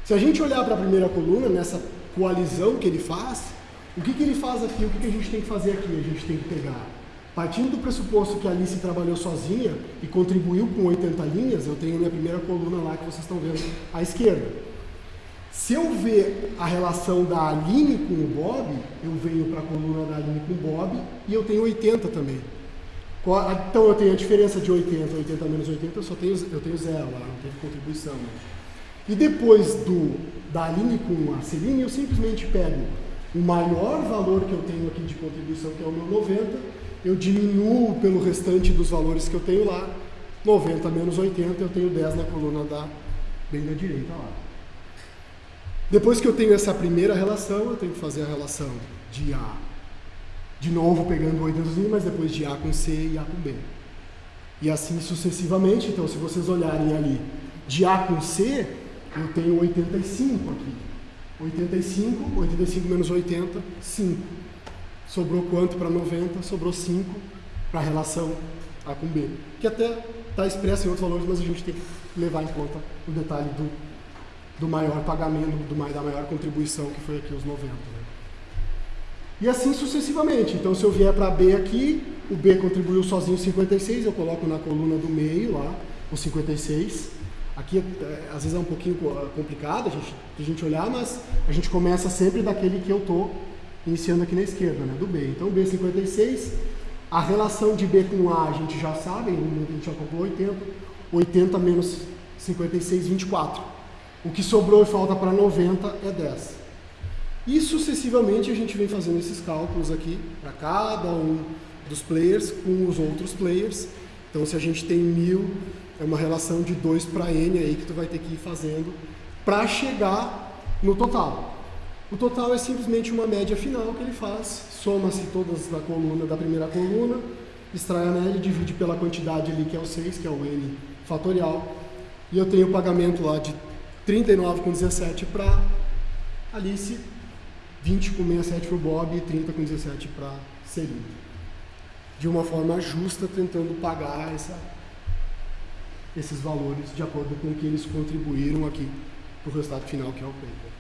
B: Se a gente olhar para a primeira coluna, nessa coalizão que ele faz, o que, que ele faz aqui? O que, que a gente tem que fazer aqui? A gente tem que pegar, partindo do pressuposto que a Alice trabalhou sozinha e contribuiu com 80 linhas, eu tenho minha primeira coluna lá que vocês estão vendo à esquerda. Se eu ver a relação da Aline com o Bob, eu venho para a coluna da Aline com o Bob e eu tenho 80 também. Então eu tenho a diferença de 80, 80 menos 80, eu só tenho, eu tenho zero lá, não teve contribuição. Né? E depois do, da Aline com a Celine, eu simplesmente pego o maior valor que eu tenho aqui de contribuição, que é o meu 90, eu diminuo pelo restante dos valores que eu tenho lá, 90 menos 80, eu tenho 10 na coluna da, bem da direita lá. Depois que eu tenho essa primeira relação, eu tenho que fazer a relação de A, de novo pegando o 80, mas depois de A com C e A com B. E assim sucessivamente, então se vocês olharem ali, de A com C, eu tenho 85 aqui. 85, 85 menos 80, 5. Sobrou quanto para 90? Sobrou 5 para a relação A com B. Que até está expresso em outros valores, mas a gente tem que levar em conta o detalhe do do maior pagamento, do, da maior contribuição, que foi aqui os 90. Né? E assim sucessivamente. Então, se eu vier para B aqui, o B contribuiu sozinho 56, eu coloco na coluna do meio lá, o 56. Aqui, é, às vezes, é um pouquinho complicado a gente, a gente olhar, mas a gente começa sempre daquele que eu estou iniciando aqui na esquerda, né, do B. Então, B56, a relação de B com A a gente já sabe, a gente já calculou 80. 80 menos 56, 24. O que sobrou e falta para 90 é 10. E sucessivamente a gente vem fazendo esses cálculos aqui para cada um dos players com os outros players. Então se a gente tem mil, é uma relação de 2 para n aí que tu vai ter que ir fazendo para chegar no total. O total é simplesmente uma média final que ele faz, soma-se todas da coluna da primeira coluna, extrai a média, divide pela quantidade ali que é o 6, que é o n fatorial, e eu tenho o pagamento lá de 39 com 17 para Alice, 20 com 67 para o Bob e 30 com 17 para Celine. De uma forma justa, tentando pagar essa, esses valores de acordo com o que eles contribuíram aqui para o resultado final, que é o paper.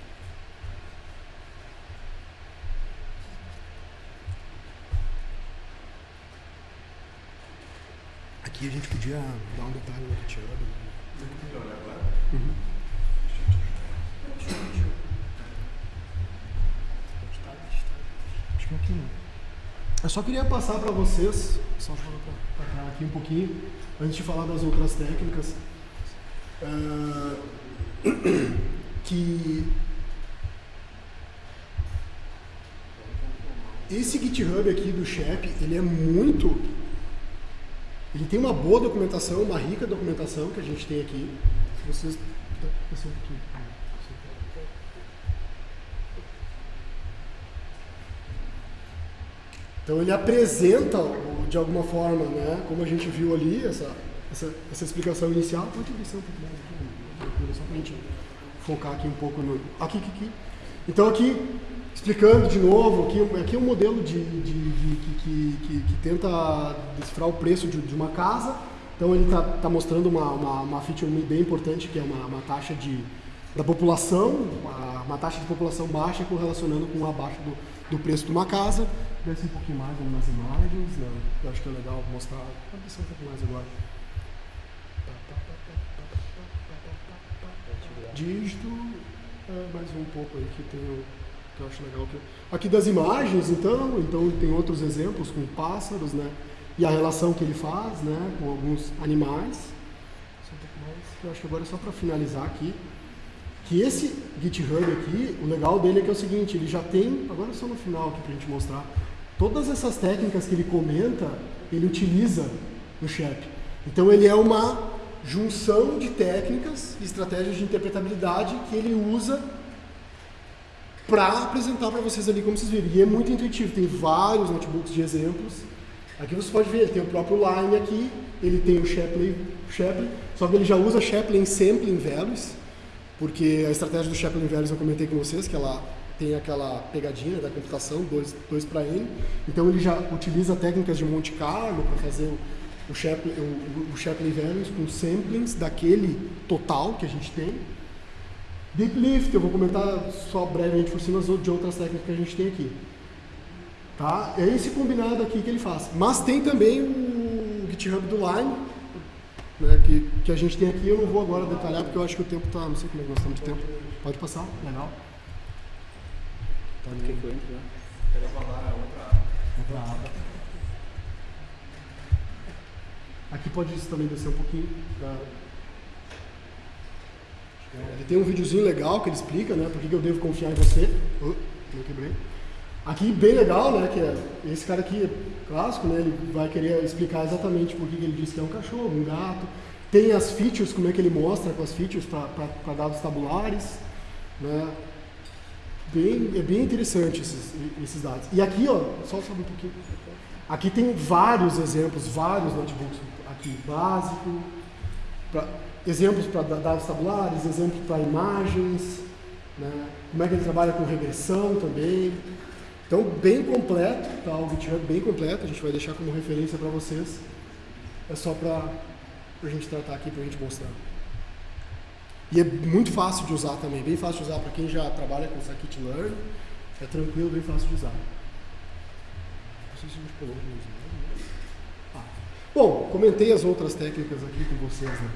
B: Aqui a gente podia dar um detalhe no Tiago. Uhum. Acho que não. Eu só queria passar para vocês, só para aqui um pouquinho, antes de falar das outras técnicas, uh, que esse GitHub aqui do Shep, ele é muito, ele tem uma boa documentação, uma rica documentação que a gente tem aqui. Se vocês, um pouquinho. Então ele apresenta, de alguma forma, né, como a gente viu ali, essa, essa, essa explicação inicial. Pode descer um pouco mais aqui, só para a gente focar aqui um pouco no. Aqui, aqui, aqui. Então aqui, explicando de novo, aqui, aqui é um modelo de, de, de que, que, que, tenta decifrar o preço de, de uma casa. Então ele está tá mostrando uma, uma, uma, feature bem importante, que é uma, uma taxa de, da população, uma, uma taxa de população baixa correlacionando com a baixa do, do preço de uma casa desce um pouquinho mais nas imagens, né? eu acho que é legal mostrar. Pode descer um pouco mais agora. Dígito, é, mais um pouco aí que tem que eu acho legal. Aqui das imagens, então, então tem outros exemplos com pássaros, né? E a relação que ele faz, né? Com alguns animais. Eu acho que agora é só para finalizar aqui que esse GitHub aqui, o legal dele é que é o seguinte, ele já tem, agora só no final aqui para a gente mostrar, Todas essas técnicas que ele comenta, ele utiliza no SHEP. Então ele é uma junção de técnicas e estratégias de interpretabilidade que ele usa para apresentar para vocês ali como vocês viram. E é muito intuitivo, tem vários notebooks de exemplos Aqui você pode ver, ele tem o próprio line aqui, ele tem o Shapley, Shapley só que ele já usa Shapley Sampling Values, porque a estratégia do Shapley Values eu comentei com vocês, que ela tem aquela pegadinha da computação, 2 para n. Então ele já utiliza técnicas de Monte Carlo para fazer o Shapley, o, o Shapley Values com samplings daquele total que a gente tem. Deep Lift, eu vou comentar só brevemente por cima de outras técnicas que a gente tem aqui. Tá? É esse combinado aqui que ele faz. Mas tem também o GitHub do Lime, né, que, que a gente tem aqui. Eu não vou agora detalhar porque eu acho que o tempo está. Não sei como é que nós estamos de tempo. Pode passar, legal.
A: Que eu entro?
C: Quero falar outra.
B: Aba. Aqui pode também descer um pouquinho. Pra... Ele tem um videozinho legal que ele explica, né? Por que eu devo confiar em você. Oh, não quebrei. Aqui bem legal, né? Que é, esse cara aqui é clássico, né? Ele vai querer explicar exatamente por que ele disse que é um cachorro, um gato. Tem as features, como é que ele mostra com as features para dados tabulares, né? Bem, é bem interessante esses, esses dados. E aqui, ó, só sabe um pouquinho. Aqui tem vários exemplos, vários notebooks aqui básico, pra, exemplos para dados tabulares, exemplos para imagens, né? como é que ele trabalha com regressão também. Então, bem completo, tá? o GitHub bem completo, a gente vai deixar como referência para vocês. É só para a gente tratar aqui, para a gente mostrar. E é muito fácil de usar também, bem fácil de usar para quem já trabalha com Scikit-Learn. É tranquilo, bem fácil de usar. Não sei se a gente pulou ah. Bom, comentei as outras técnicas aqui com vocês, né?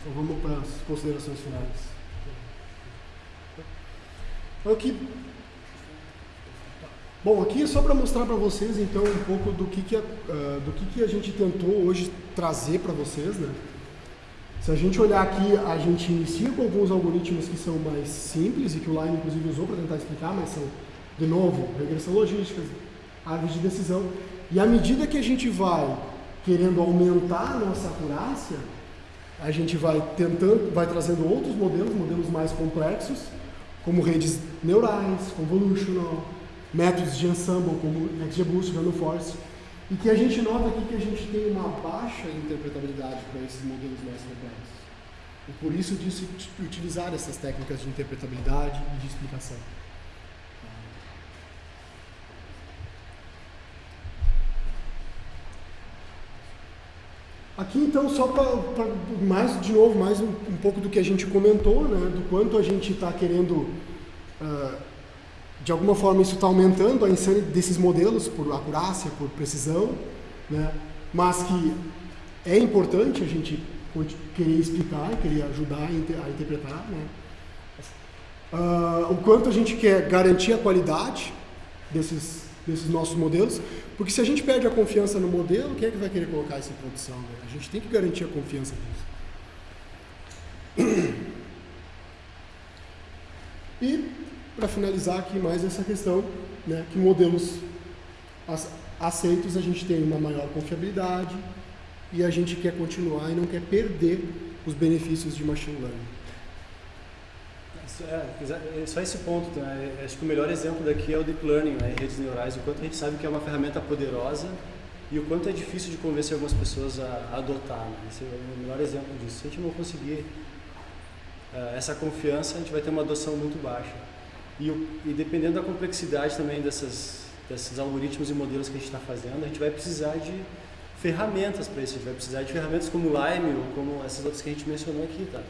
B: Então vamos para as considerações finais. Então, aqui, bom, aqui é só para mostrar para vocês então um pouco do que, que, a, uh, do que, que a gente tentou hoje trazer para vocês, né? Se a gente olhar aqui, a gente inicia com alguns algoritmos que são mais simples e que o Line inclusive usou para tentar explicar, mas são, de novo, regressão logística, árvores de decisão. E à medida que a gente vai querendo aumentar a nossa acurácia, a gente vai tentando, vai trazendo outros modelos, modelos mais complexos, como redes neurais, convolutional, métodos de ensemble como XGBoost, Force, e que a gente nota aqui que a gente tem uma baixa interpretabilidade para esses modelos mais complexos. E por isso disso utilizar essas técnicas de interpretabilidade e de explicação. Aqui então só para mais de novo mais um, um, pouco do que a gente comentou, né, do quanto a gente está querendo uh, de alguma forma isso está aumentando a insanidade desses modelos por acurácia, por precisão, né? mas que é importante a gente querer explicar, querer ajudar a interpretar. Né? Uh, o quanto a gente quer garantir a qualidade desses, desses nossos modelos, porque se a gente perde a confiança no modelo, quem é que vai querer colocar isso em produção? Né? A gente tem que garantir a confiança disso. E para finalizar aqui mais essa questão, né, que modelos aceitos a gente tem uma maior confiabilidade e a gente quer continuar e não quer perder os benefícios de machine learning.
A: É, é só esse ponto, né? acho que o melhor exemplo daqui é o deep learning, né? redes neurais, o quanto a gente sabe que é uma ferramenta poderosa e o quanto é difícil de convencer algumas pessoas a, a adotar. Né? Esse é o melhor exemplo disso. Se a gente não conseguir uh, essa confiança, a gente vai ter uma adoção muito baixa. E, e dependendo da complexidade também dessas, desses algoritmos e modelos que a gente está fazendo, a gente vai precisar de ferramentas para isso. A gente vai precisar de ferramentas como Lime ou como essas outras que a gente mencionou aqui, tá?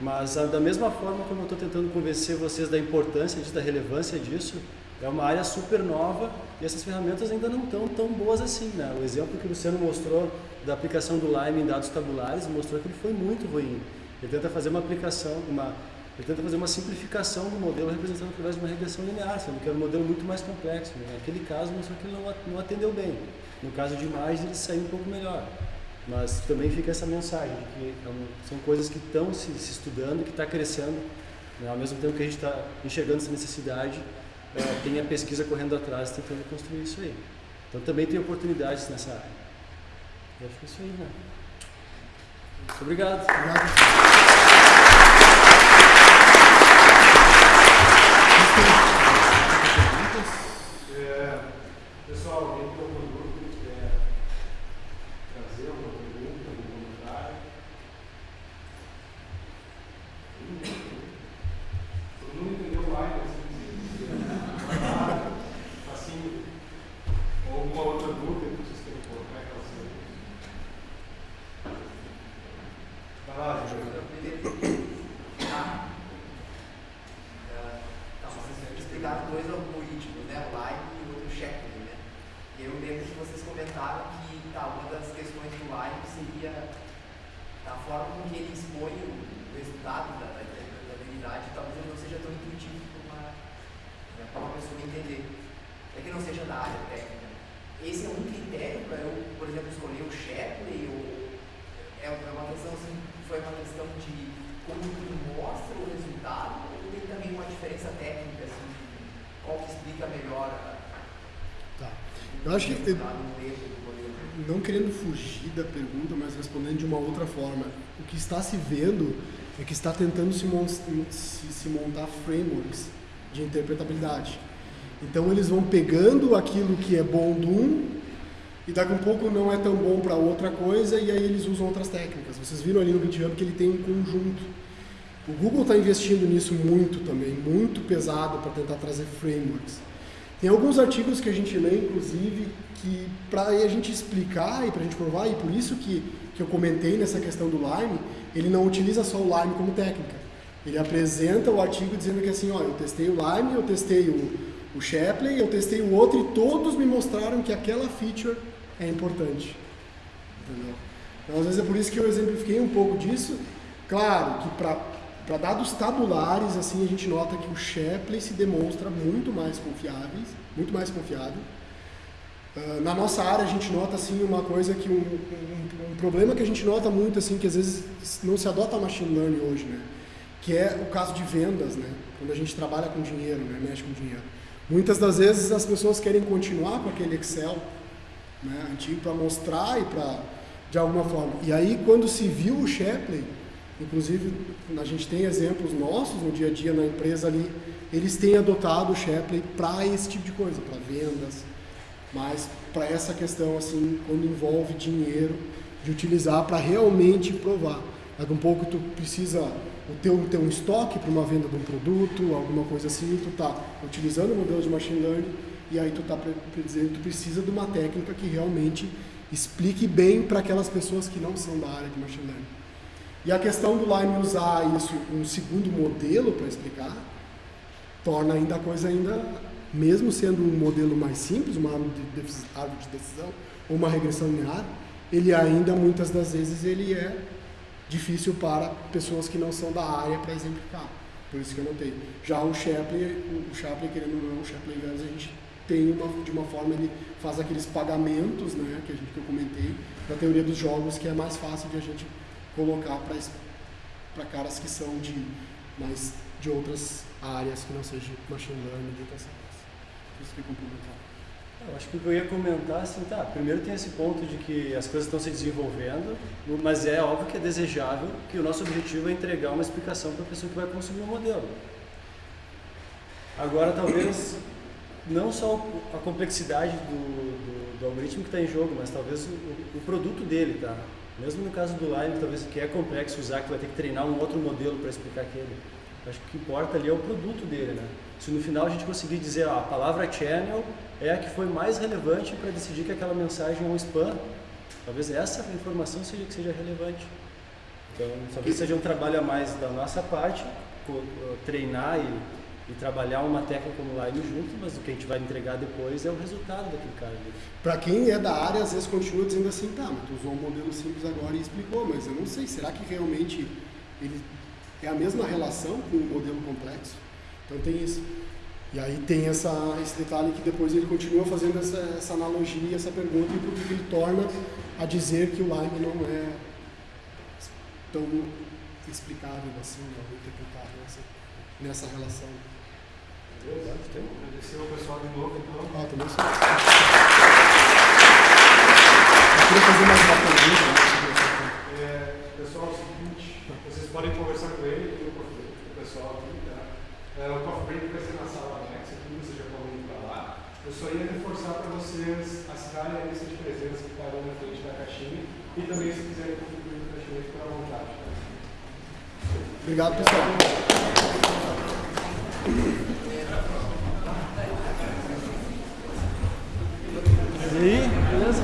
A: Mas a, da mesma forma como eu estou tentando convencer vocês da importância disso, da relevância disso, é uma área super nova e essas ferramentas ainda não estão tão boas assim, né? O exemplo que o Luciano mostrou da aplicação do Lime em dados tabulares mostrou que ele foi muito ruim. Ele tenta fazer uma aplicação, uma ele fazer uma simplificação do modelo representando através de uma regressão linear, sendo que era um modelo muito mais complexo. Né? Naquele caso, mostrou que ele não atendeu bem. No caso de imagens, ele saiu um pouco melhor. Mas também fica essa mensagem, que é são coisas que estão se, se, estudando, que está crescendo. Né? Ao mesmo tempo que a gente está enxergando essa necessidade, é, tem a pesquisa correndo atrás, tentando construir isso aí. Então também tem oportunidades nessa área. Eu acho que é isso aí, né? Muito obrigado. Obrigado.
C: Pessoal, alguém tem alguma dúvida? É, citaram dois algoritmos, né? O Lime e o outro Shapley, né? E eu lembro que vocês comentaram que tá, uma das questões do Lime seria a forma com que ele expõe o resultado da, da, da habilidade, talvez ele não seja tão intuitivo para uma, né, uma pessoa entender. É que não seja da área técnica. Esse é um critério para eu, por exemplo, escolher o Shapley ou é, é uma questão assim, foi uma questão de como tudo mostra o resultado ou tem também uma diferença técnica, assim, qual que explica melhor a,
B: Tá. Eu acho que, não querendo fugir da pergunta, mas respondendo de uma outra forma, o que está se vendo é que está tentando se, mon se, se montar frameworks de interpretabilidade. Então eles vão pegando aquilo que é bom de um e daqui a um pouco não é tão bom para outra coisa e aí eles usam outras técnicas. Vocês viram ali no GitHub que ele tem um conjunto. O Google está investindo nisso muito também, muito pesado para tentar trazer frameworks. Tem alguns artigos que a gente lê, inclusive, que para a gente explicar e para a gente provar, e por isso que, que eu comentei nessa questão do Lime, ele não utiliza só o Lime como técnica. Ele apresenta o artigo dizendo que assim, ó, eu testei o Lime, eu testei o, o Shapley, eu testei o outro e todos me mostraram que aquela feature é importante. Entendeu? Então, às vezes é por isso que eu exemplifiquei um pouco disso. Claro que para dados tabulares, assim, a gente nota que o Shapley se demonstra muito mais confiáveis, muito mais confiável. Uh, na nossa área a gente nota assim uma coisa que um, um, um, problema que a gente nota muito assim que às vezes não se adota machine learning hoje, né? Que é o caso de vendas, né? Quando a gente trabalha com dinheiro, né? Mexe com dinheiro. Muitas das vezes as pessoas querem continuar com aquele Excel né, antigo para mostrar e para de alguma forma. E aí quando se viu o Shapley, inclusive a gente tem exemplos nossos no dia a dia na empresa ali, eles têm adotado o Shapley para esse tipo de coisa, para vendas, mas para essa questão assim, quando envolve dinheiro, de utilizar para realmente provar. Daqui um pouco tu precisa o teu, ter um estoque para uma venda de um produto, alguma coisa assim, tu está utilizando o modelo de machine learning e aí tu está dizendo tu precisa de uma técnica que realmente explique bem para aquelas pessoas que não são da área de machine learning. E a questão do Lime usar isso, um segundo modelo para explicar, torna ainda a coisa ainda, mesmo sendo um modelo mais simples, uma árvore de, decisão ou uma regressão linear, ele ainda muitas das vezes ele é difícil para pessoas que não são da área para exemplificar. Por isso que eu notei. Já o Shapley, o Shapley querendo ou não, o Shapley Inverso, a gente tem uma, de uma forma, ele faz aqueles pagamentos, né, que, a gente, que eu comentei, da teoria dos jogos, que é mais fácil de a gente colocar para caras que são de, mais, de outras áreas que não seja machine learning, data science. Isso que complementar.
A: Eu acho que o que eu ia comentar, assim, tá, primeiro tem esse ponto de que as coisas estão se desenvolvendo, mas é óbvio que é desejável que o nosso objetivo é entregar uma explicação para a pessoa que vai consumir o modelo. Agora, talvez, não só a complexidade do, do, do algoritmo que está em jogo, mas talvez o, o, produto dele, tá? Mesmo no caso do Lime, talvez que é complexo usar, que vai ter que treinar um outro modelo para explicar aquele. Acho que o que importa ali é o produto dele, né? Se no final a gente conseguir dizer, ó, a palavra channel é a que foi mais relevante para decidir que aquela mensagem é um spam, talvez essa informação seja que seja relevante. Então, talvez seja um trabalho a mais da nossa parte, treinar e, e trabalhar uma técnica como Line junto, mas o que a gente vai entregar depois é o resultado daquele cara.
B: Para quem é da área, às vezes continua dizendo assim, tá, mas tu usou um modelo simples agora e explicou, mas eu não sei, será que realmente ele é a mesma relação com o modelo complexo? Então tem isso. E aí tem essa, esse detalhe que depois ele continua fazendo essa, essa analogia, essa pergunta, e porque ele torna a dizer que o Lime não é tão explicável assim, não interpretável assim, nessa relação.
D: Agradecer ao pessoal de novo então.
B: Ah, também sou. Eu queria fazer mais uma pergunta.
D: Né? É, pessoal, é o seguinte, vocês podem conversar com ele, com o pessoal aqui, tá? É, o coffee break vai ser na sala anexa, aqui você já pode ir para lá. Eu só ia reforçar para vocês assinarem a lista de presença que está na frente da caixinha e também se quiserem contribuir com a caixinha, fica à vontade. Tá?
B: Obrigado, pessoal.
A: E aí, beleza?